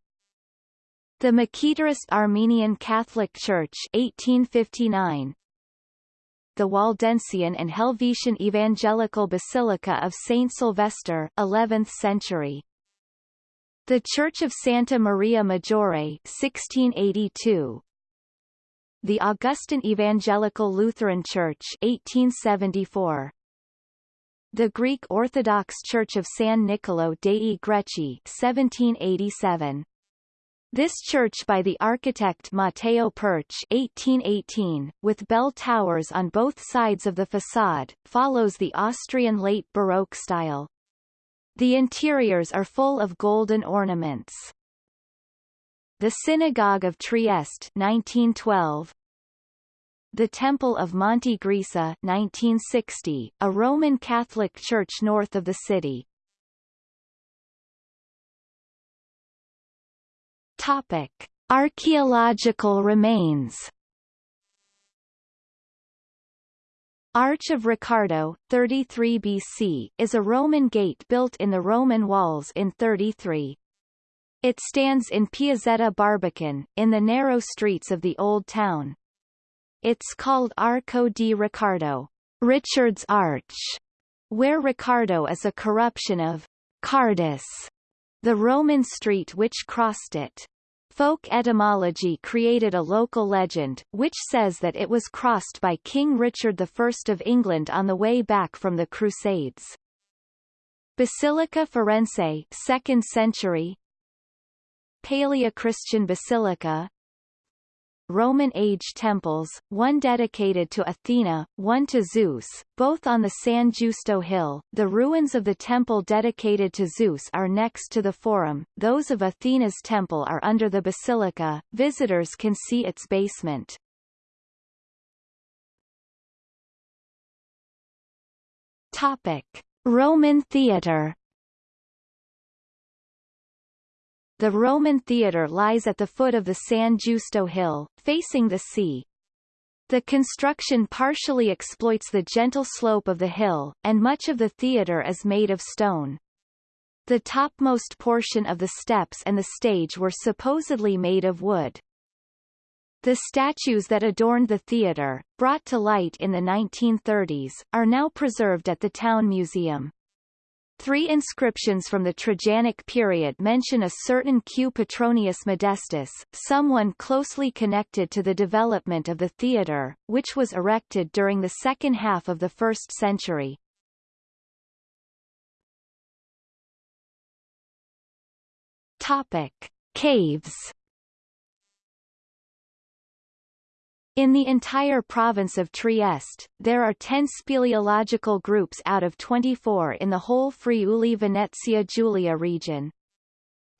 The Mekhitarist Armenian Catholic Church 1859 the Waldensian and Helvetian Evangelical Basilica of Saint Sylvester 11th century. The Church of Santa Maria Maggiore 1682. The Augustan Evangelical Lutheran Church 1874. The Greek Orthodox Church of San Nicolo dei Greci 1787. This church by the architect Matteo Pertsch 1818, with bell towers on both sides of the facade, follows the Austrian late Baroque style. The interiors are full of golden ornaments. The Synagogue of Trieste 1912, the Temple of Monte Grisa 1960, a Roman Catholic church north of the city, Topic: Archaeological remains. Arch of Riccardo, 33 BC, is a Roman gate built in the Roman walls in 33. It stands in Piazzetta Barbacan, in the narrow streets of the Old Town. It's called Arco di Riccardo, Richard's Arch, where Riccardo is a corruption of Cardus, the Roman street which crossed it. Folk etymology created a local legend, which says that it was crossed by King Richard I of England on the way back from the Crusades. Basilica Forense 2nd century Paleochristian Basilica Roman age temples, one dedicated to Athena, one to Zeus, both on the San Giusto Hill. The ruins of the temple dedicated to Zeus are next to the Forum, those of Athena's temple are under the basilica. Visitors can see its basement. Topic: Roman theatre The Roman theatre lies at the foot of the San Giusto Hill, facing the sea. The construction partially exploits the gentle slope of the hill, and much of the theatre is made of stone. The topmost portion of the steps and the stage were supposedly made of wood. The statues that adorned the theatre, brought to light in the 1930s, are now preserved at the Town Museum. Three inscriptions from the Trajanic period mention a certain Q. Petronius Modestus, someone closely connected to the development of the theatre, which was erected during the second half of the first century. Topic. Caves In the entire province of Trieste, there are 10 speleological groups out of 24 in the whole Friuli Venezia Giulia region.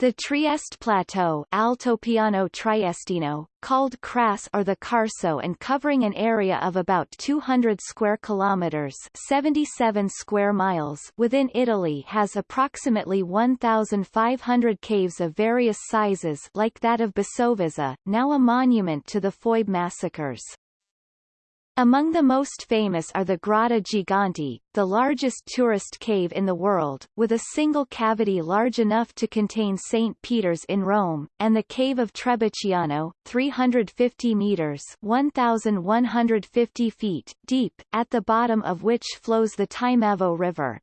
The Trieste Plateau Altopiano Triestino, called Kras or the Carso and covering an area of about 200 square kilometers 77 square miles within Italy has approximately 1,500 caves of various sizes like that of Basovizza, now a monument to the Foibe massacres. Among the most famous are the Grotta Gigante, the largest tourist cave in the world, with a single cavity large enough to contain St. Peter's in Rome, and the Cave of Trebiciano, 350 meters 1,150 feet deep, at the bottom of which flows the Timavo River.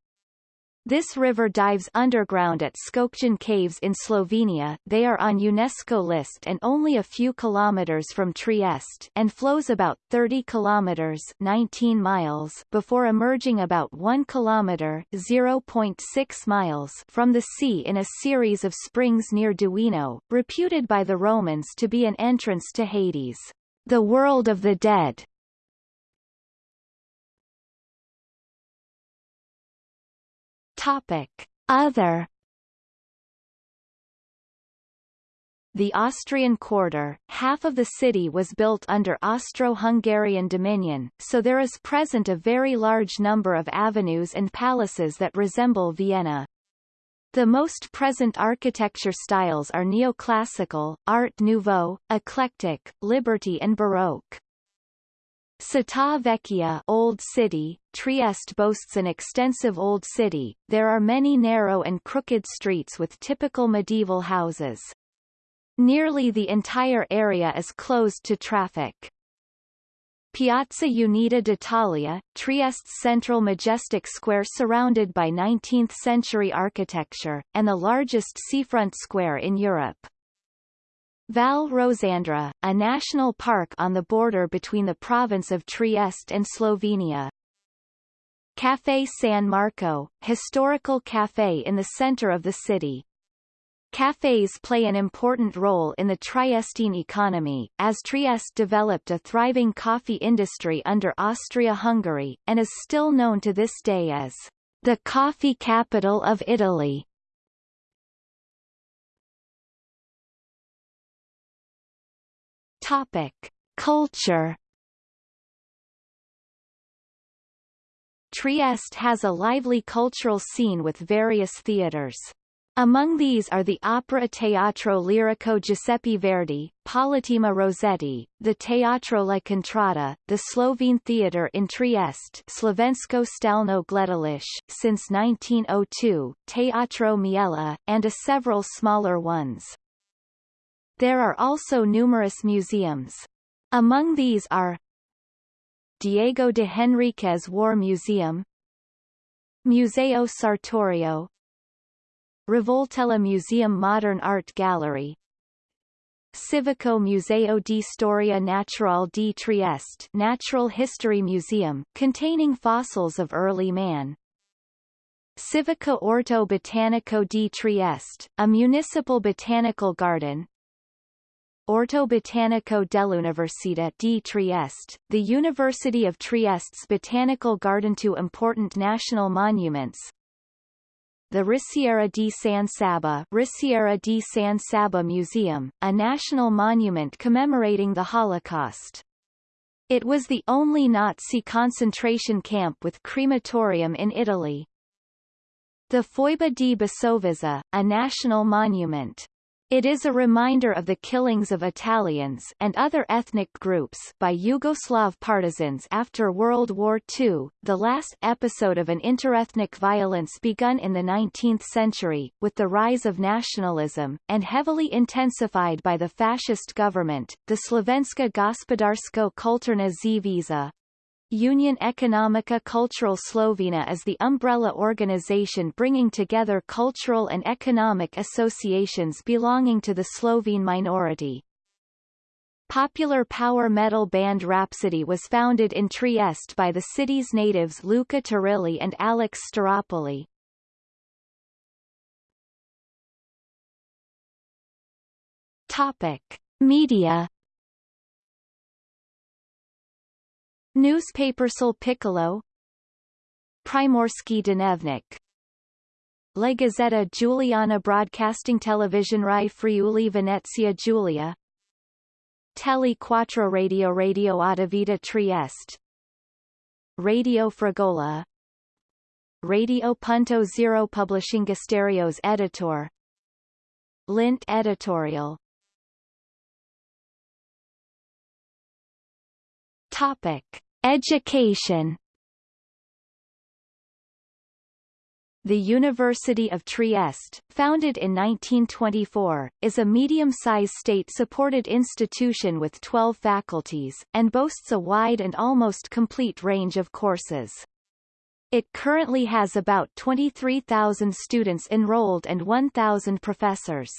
This river dives underground at Škocjan Caves in Slovenia they are on UNESCO list and only a few kilometers from Trieste and flows about 30 kilometers 19 miles before emerging about 1 kilometer 0.6 miles from the sea in a series of springs near Duino, reputed by the Romans to be an entrance to Hades, the world of the dead. Topic. Other The Austrian quarter, half of the city was built under Austro-Hungarian dominion, so there is present a very large number of avenues and palaces that resemble Vienna. The most present architecture styles are neoclassical, Art Nouveau, eclectic, Liberty and Baroque. Città Vecchia Old City, Trieste boasts an extensive old city, there are many narrow and crooked streets with typical medieval houses. Nearly the entire area is closed to traffic. Piazza Unita d'Italia, Trieste's central majestic square surrounded by 19th-century architecture, and the largest seafront square in Europe. Val Rosandra, a national park on the border between the province of Trieste and Slovenia. Café San Marco, historical café in the center of the city. Cafes play an important role in the Triestine economy, as Trieste developed a thriving coffee industry under Austria-Hungary, and is still known to this day as the coffee capital of Italy. Topic: Culture. Trieste has a lively cultural scene with various theatres. Among these are the Opera Teatro Lirico Giuseppe Verdi, Politeama Rossetti, the Teatro La Contrada, the Slovene Theatre in Trieste Slovensko Stalno Gledalish, since 1902, Teatro Miela, and a several smaller ones. There are also numerous museums. Among these are Diego de Henriquez War Museum Museo Sartorio Rivoltella Museum Modern Art Gallery Civico Museo di Storia Natural di Trieste Natural History Museum, containing fossils of early man. Civica Orto Botanico di Trieste, a municipal botanical garden, Orto Botanico dell'Università di Trieste, the University of Trieste's Botanical Garden. Two important national monuments, the Risiera di San Saba, Risiera di San Saba Museum, a national monument commemorating the Holocaust. It was the only Nazi concentration camp with crematorium in Italy. The Foiba di Basovizza, a national monument. It is a reminder of the killings of Italians and other ethnic groups by Yugoslav partisans after World War II, the last episode of an interethnic violence begun in the 19th century, with the rise of nationalism, and heavily intensified by the fascist government. The Slovenska gospodarsko kulturna zveza, Union Economica Cultural Slovenia is the umbrella organization bringing together cultural and economic associations belonging to the Slovene minority. Popular power metal band Rhapsody was founded in Trieste by the city's natives Luca Turilli and Alex Staropoli. Topic. Media Newspapersal Piccolo. Primorski Dnevnik. La Gazzetta Giuliana Broadcasting Television Rai Friuli Venezia Giulia. Tele Quattro Radio Radio Vita Trieste Radio Fragola Radio Punto Zero Publishing Gasterios Editor. Lint Editorial. Topic Education The University of Trieste, founded in 1924, is a medium-sized state-supported institution with 12 faculties, and boasts a wide and almost complete range of courses. It currently has about 23,000 students enrolled and 1,000 professors.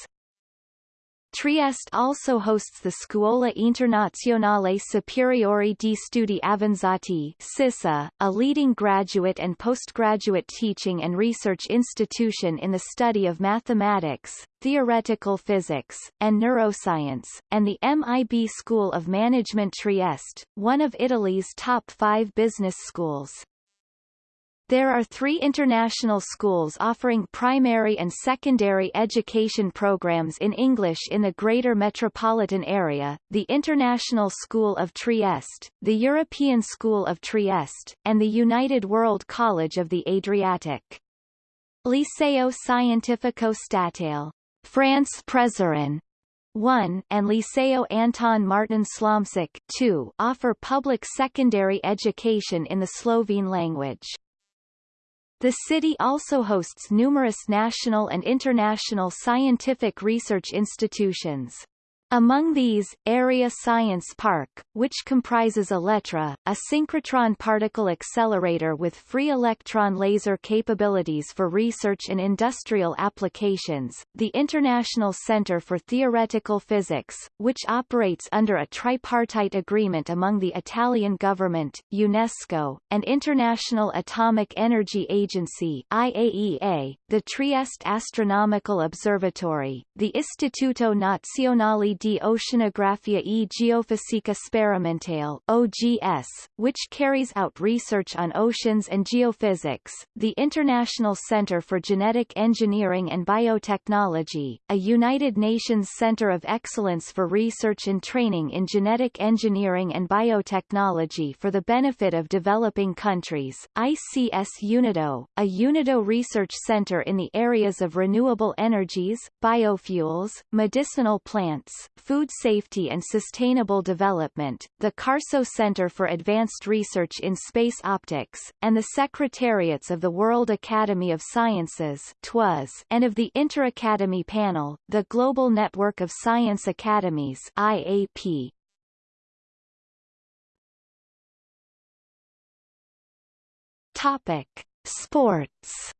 Trieste also hosts the Scuola Internazionale Superiore di Studi Avanzati SISSA, a leading graduate and postgraduate teaching and research institution in the study of mathematics, theoretical physics, and neuroscience, and the MIB School of Management Trieste, one of Italy's top five business schools. There are three international schools offering primary and secondary education programs in English in the Greater Metropolitan Area, the International School of Trieste, the European School of Trieste, and the United World College of the Adriatic. Liceo Scientifico Statale, France Prešeren, 1 and Liceo Anton Martin Slomšek 2 offer public secondary education in the Slovene language. The city also hosts numerous national and international scientific research institutions. Among these, Area Science Park, which comprises Elettra, a synchrotron particle accelerator with free electron laser capabilities for research and industrial applications, the International Center for Theoretical Physics, which operates under a tripartite agreement among the Italian government, UNESCO, and International Atomic Energy Agency IAEA, the Trieste Astronomical Observatory, the Istituto Nazionale di Oceanografia e Geofisica Sperimentale OGS, which carries out research on oceans and geophysics, the International Center for Genetic Engineering and Biotechnology, a United Nations Center of Excellence for Research and Training in Genetic Engineering and Biotechnology for the benefit of developing countries, ICS UNIDO, a UNIDO research center in the areas of renewable energies, biofuels, medicinal plants, Food Safety and Sustainable Development, the CARSO Center for Advanced Research in Space Optics, and the Secretariats of the World Academy of Sciences TWAS, and of the Inter-Academy Panel, the Global Network of Science Academies IAP. Topic. Sports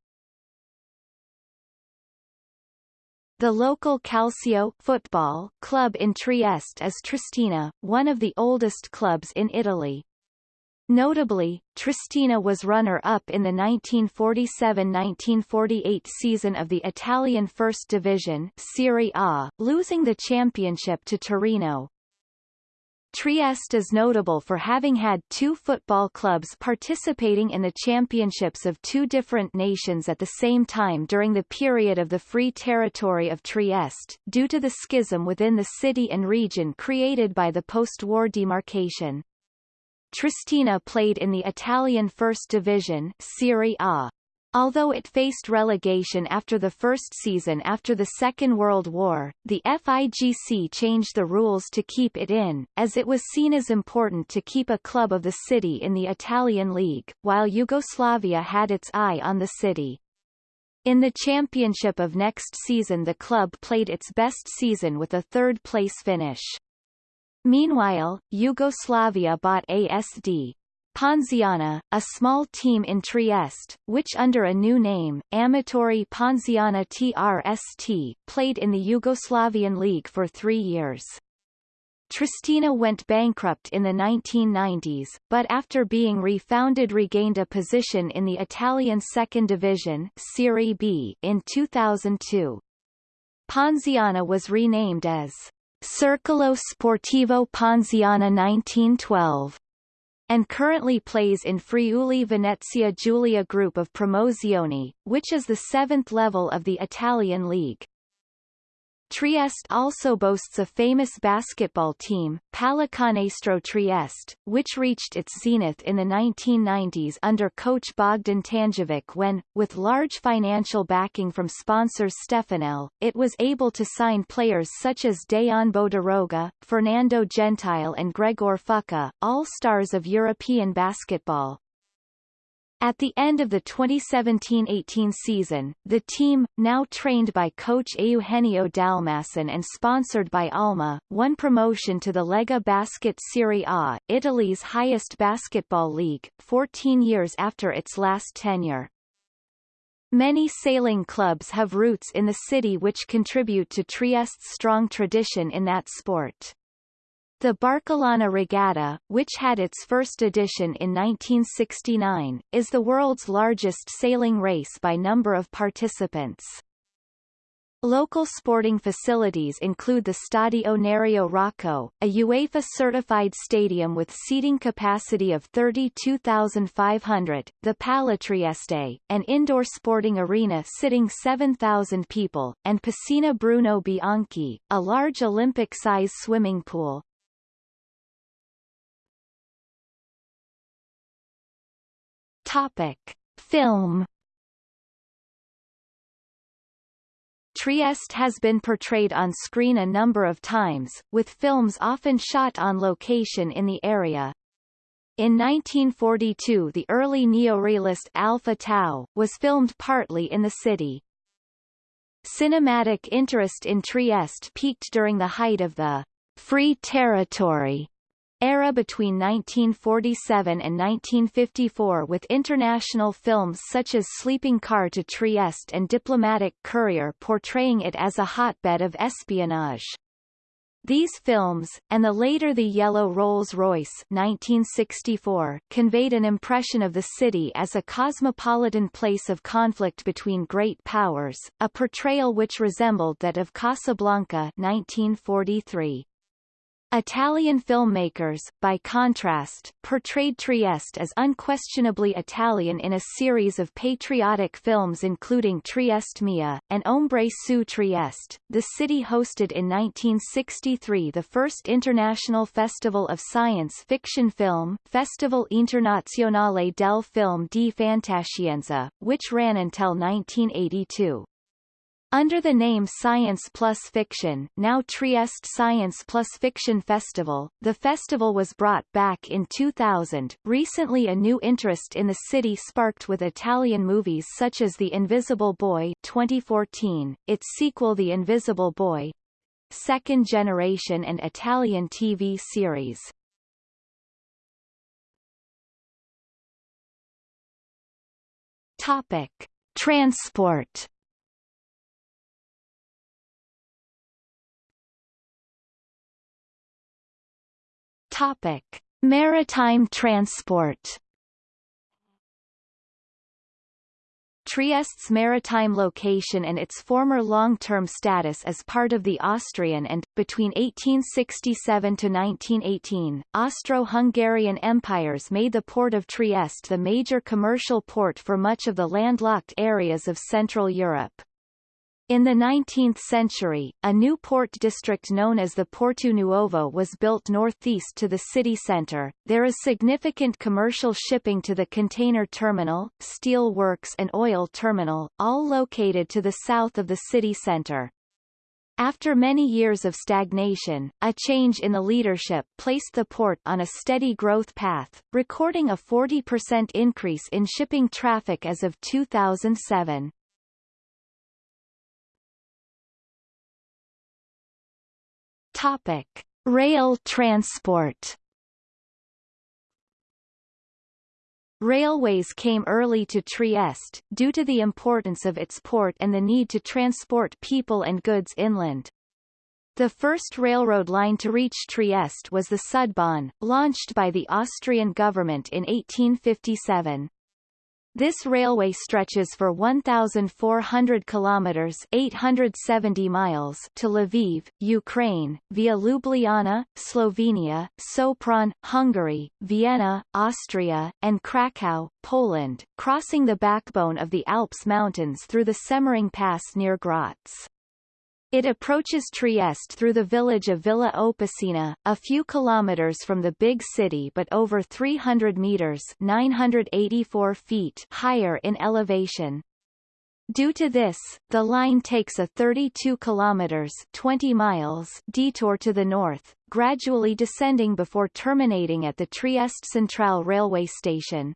The local Calcio football club in Trieste is Triestina, one of the oldest clubs in Italy. Notably, Triestina was runner-up in the 1947-1948 season of the Italian First Division Serie A, losing the championship to Torino. Trieste is notable for having had two football clubs participating in the championships of two different nations at the same time during the period of the Free Territory of Trieste, due to the schism within the city and region created by the post-war demarcation. Triestina played in the Italian First Division Serie A. Although it faced relegation after the first season after the Second World War, the FIGC changed the rules to keep it in, as it was seen as important to keep a club of the city in the Italian league, while Yugoslavia had its eye on the city. In the championship of next season the club played its best season with a third-place finish. Meanwhile, Yugoslavia bought ASD Ponziana, a small team in Trieste, which under a new name, Amatori Ponziana TRST, played in the Yugoslavian League for three years. Triestina went bankrupt in the 1990s, but after being refounded regained a position in the Italian Second Division Serie B in 2002. Ponziana was renamed as Circolo Sportivo Ponziana 1912 and currently plays in Friuli Venezia Giulia group of Promozione, which is the seventh level of the Italian league. Trieste also boasts a famous basketball team, Pallacanestro Trieste, which reached its zenith in the 1990s under coach Bogdan Tanjevic when, with large financial backing from sponsors Stefanel, it was able to sign players such as Dejan Bodiroga, Fernando Gentile and Gregor Fuca, all stars of European basketball. At the end of the 2017-18 season, the team, now trained by coach Eugenio Dalmasson and sponsored by Alma, won promotion to the Lega Basket Serie A, Italy's highest basketball league, 14 years after its last tenure. Many sailing clubs have roots in the city which contribute to Trieste's strong tradition in that sport. The Barcolana Regatta, which had its first edition in 1969, is the world's largest sailing race by number of participants. Local sporting facilities include the Stadio Nerio Rocco, a UEFA-certified stadium with seating capacity of 32,500, the Palatrieste, an indoor sporting arena sitting 7,000 people, and Piscina Bruno Bianchi, a large Olympic-size swimming pool. Topic. Film Trieste has been portrayed on screen a number of times, with films often shot on location in the area. In 1942 the early neorealist Alfa Tau, was filmed partly in the city. Cinematic interest in Trieste peaked during the height of the Free Territory era between 1947 and 1954 with international films such as Sleeping Car to Trieste and Diplomatic Courier portraying it as a hotbed of espionage. These films, and the later The Yellow Rolls-Royce 1964, conveyed an impression of the city as a cosmopolitan place of conflict between great powers, a portrayal which resembled that of Casablanca 1943. Italian filmmakers, by contrast, portrayed Trieste as unquestionably Italian in a series of patriotic films including Trieste Mia, and Ombre su Trieste. The city hosted in 1963 the first International Festival of Science Fiction Film, Festival Internazionale del Film di Fantascienza, which ran until 1982. Under the name Science Plus Fiction now Trieste Science Plus Fiction Festival, the festival was brought back in 2000. Recently a new interest in the city sparked with Italian movies such as The Invisible Boy 2014, its sequel The Invisible Boy, second generation and Italian TV series. Topic. Transport Topic: Maritime transport Trieste's maritime location and its former long-term status as part of the Austrian and, between 1867 to 1918, Austro-Hungarian empires made the port of Trieste the major commercial port for much of the landlocked areas of Central Europe. In the 19th century, a new port district known as the Porto Nuovo was built northeast to the city center. There is significant commercial shipping to the container terminal, steel works and oil terminal, all located to the south of the city center. After many years of stagnation, a change in the leadership placed the port on a steady growth path, recording a 40% increase in shipping traffic as of 2007. Topic: Rail transport. Railways came early to Trieste, due to the importance of its port and the need to transport people and goods inland. The first railroad line to reach Trieste was the Sudbahn, launched by the Austrian government in 1857. This railway stretches for 1,400 kilometers (870 miles) to Lviv, Ukraine, via Ljubljana, Slovenia, Sopron, Hungary, Vienna, Austria, and Krakow, Poland, crossing the backbone of the Alps mountains through the Semmering Pass near Graz. It approaches Trieste through the village of Villa Opicina, a few kilometers from the big city but over 300 meters 984 feet higher in elevation. Due to this, the line takes a 32 kilometers 20 miles detour to the north, gradually descending before terminating at the Trieste Centrale railway station.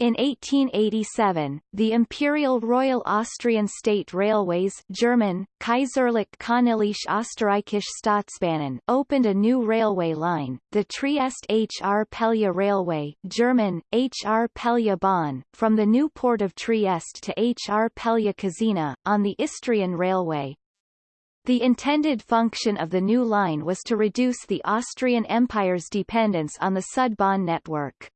In 1887, the Imperial Royal Austrian State Railways German, Kaiserlich Königliche Österreichische Staatsbahnen opened a new railway line, the Trieste Hrpelje Railway German, Hrpelje Bahn, from the new port of Trieste to Hrpelje Kozina, on the Istrian Railway. The intended function of the new line was to reduce the Austrian Empire's dependence on the Sudbahn network.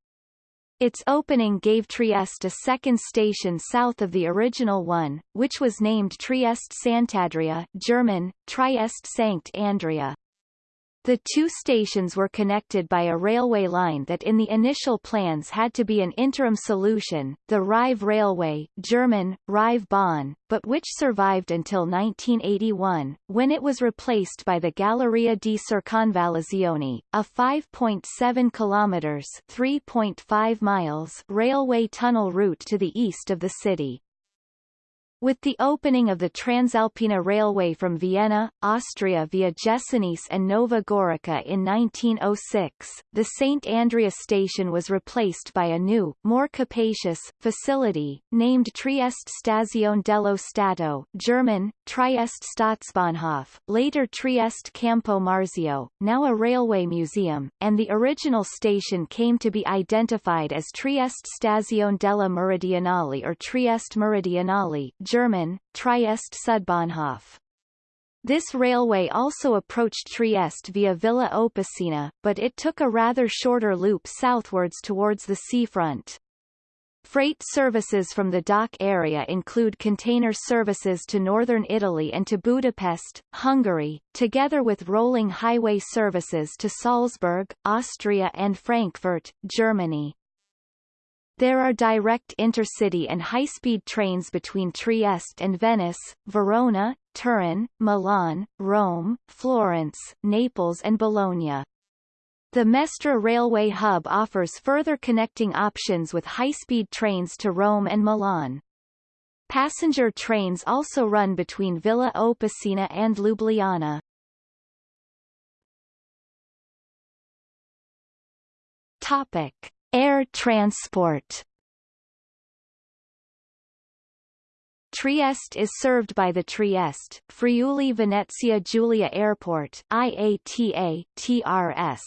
Its opening gave Trieste a second station south of the original one, which was named Trieste Sant'Andrea German, Trieste Sankt Andrea. The two stations were connected by a railway line that in the initial plans had to be an interim solution, the Rive Railway German, Rive Bahn, but which survived until 1981, when it was replaced by the Galleria di Circonvallazione, a 5.7 kilometers 3.5 miles railway tunnel route to the east of the city. With the opening of the Transalpina Railway from Vienna, Austria via Jesenice and Nova Gorica in 1906, the St. Andrea station was replaced by a new, more capacious, facility, named Trieste Stazione dello Stato German, Trieste Staatsbahnhof, later Trieste Campo Marzio, now a railway museum, and the original station came to be identified as Trieste Stazione della Meridionale or Trieste Meridionale German, Trieste Sudbahnhof. This railway also approached Trieste via Villa Opicina, but it took a rather shorter loop southwards towards the seafront. Freight services from the dock area include container services to northern Italy and to Budapest, Hungary, together with rolling highway services to Salzburg, Austria and Frankfurt, Germany. There are direct intercity and high-speed trains between Trieste and Venice, Verona, Turin, Milan, Rome, Florence, Naples and Bologna. The Mestre railway hub offers further connecting options with high-speed trains to Rome and Milan. Passenger trains also run between Villa Opicina and Ljubljana. Topic. Air transport Trieste is served by the Trieste, Friuli Venezia Giulia Airport IATA, TRS.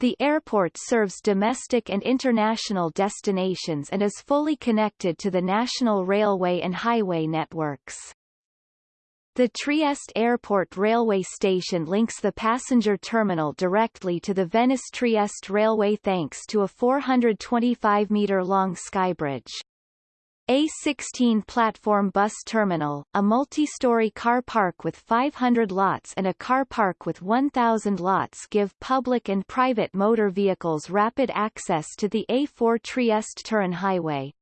The airport serves domestic and international destinations and is fully connected to the national railway and highway networks. The Trieste Airport railway station links the passenger terminal directly to the Venice-Trieste railway thanks to a 425-metre-long skybridge. A16 platform bus terminal, a multi-story car park with 500 lots and a car park with 1,000 lots give public and private motor vehicles rapid access to the A4 Trieste-Turin highway.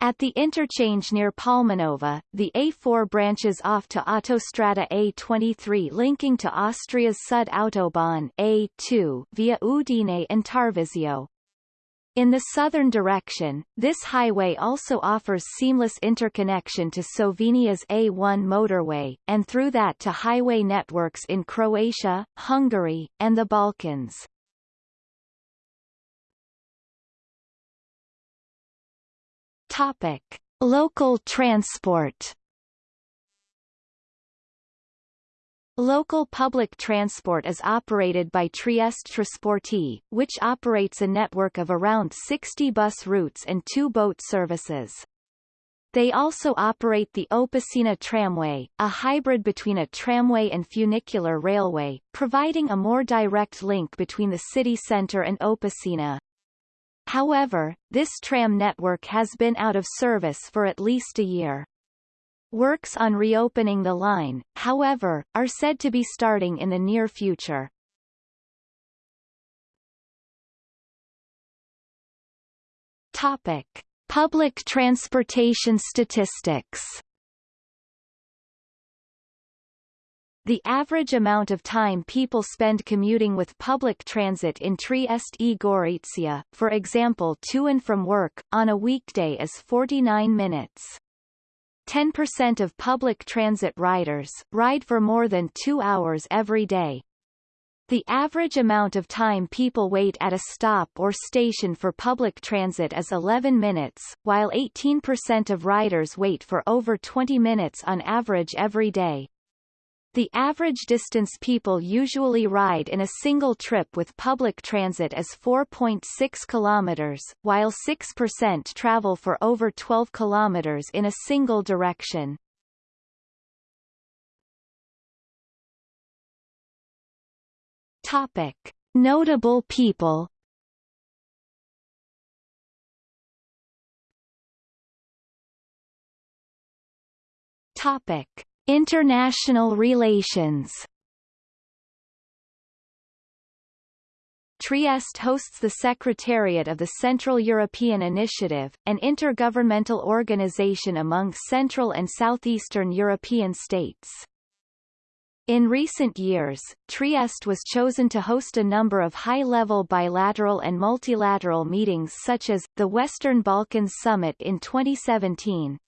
At the interchange near Palmanova, the A4 branches off to Autostrada A23 linking to Austria's Sud Autobahn A2 via Udine and Tarvisio. In the southern direction, this highway also offers seamless interconnection to Slovenia's A1 motorway, and through that to highway networks in Croatia, Hungary, and the Balkans. Topic: Local transport. Local public transport is operated by Trieste Trasporti, which operates a network of around 60 bus routes and two boat services. They also operate the Opicina tramway, a hybrid between a tramway and funicular railway, providing a more direct link between the city centre and Opicina. However, this tram network has been out of service for at least a year. Works on reopening the line, however, are said to be starting in the near future. Topic. Public transportation statistics The average amount of time people spend commuting with public transit in Trieste e Gorizia, for example to and from work, on a weekday is 49 minutes. 10% of public transit riders, ride for more than two hours every day. The average amount of time people wait at a stop or station for public transit is 11 minutes, while 18% of riders wait for over 20 minutes on average every day. The average distance people usually ride in a single trip with public transit is 4.6 kilometers, while 6% travel for over 12 kilometers in a single direction. Topic: Notable people. Topic: International relations Trieste hosts the Secretariat of the Central European Initiative, an intergovernmental organization among Central and Southeastern European states. In recent years, Trieste was chosen to host a number of high-level bilateral and multilateral meetings such as, the Western Balkans Summit in 2017,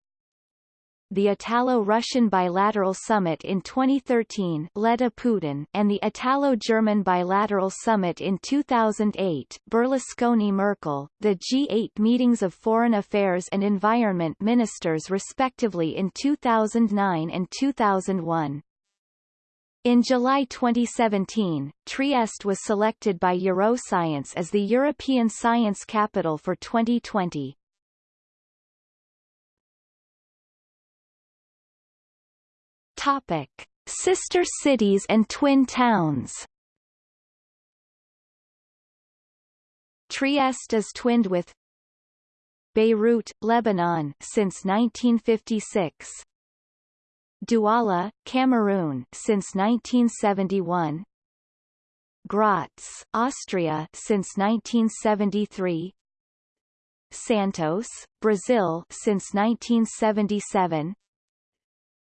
the Italo-Russian Bilateral Summit in 2013 Letta Putin and the Italo-German Bilateral Summit in 2008 Berlusconi-Merkel, the G8 meetings of foreign affairs and environment ministers respectively in 2009 and 2001. In July 2017, Trieste was selected by Euroscience as the European Science Capital for 2020. Topic: Sister cities and twin towns. Trieste is twinned with Beirut, Lebanon since 1956. Douala, Cameroon since 1971. Graz, Austria since 1973. Santos, Brazil since 1977.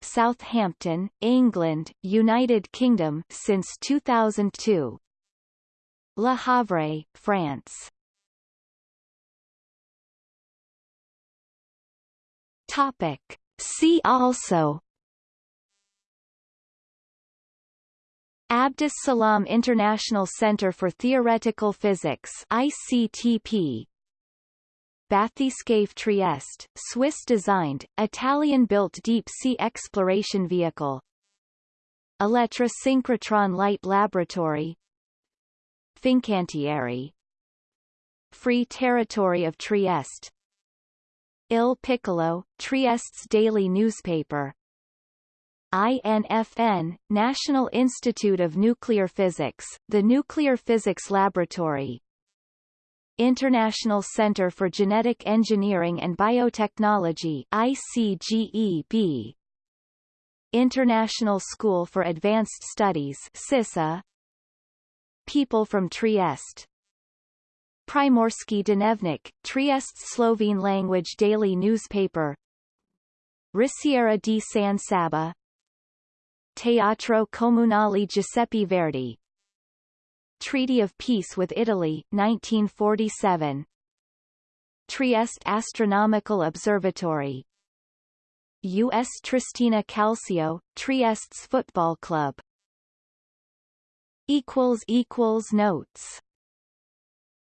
Southampton, England, United Kingdom since 2002. Le Havre, France. Topic. See also Abdus Salam International Center for Theoretical Physics ICTP Bathyscaphe Trieste, Swiss-designed, Italian-built deep-sea exploration vehicle. Elettra Synchrotron Light Laboratory. Fincantieri. Free Territory of Trieste. Il Piccolo, Trieste's daily newspaper. INFN, National Institute of Nuclear Physics, the Nuclear Physics Laboratory, International Center for Genetic Engineering and Biotechnology ICGEB International School for Advanced Studies SISSA People from Trieste. Primorski Dnevnik, Trieste Slovene language daily newspaper. Risiera di San Saba. Teatro Comunale Giuseppe Verdi Treaty of Peace with Italy, 1947 Trieste Astronomical Observatory. U.S. Triestina Calcio, Trieste's football club. Notes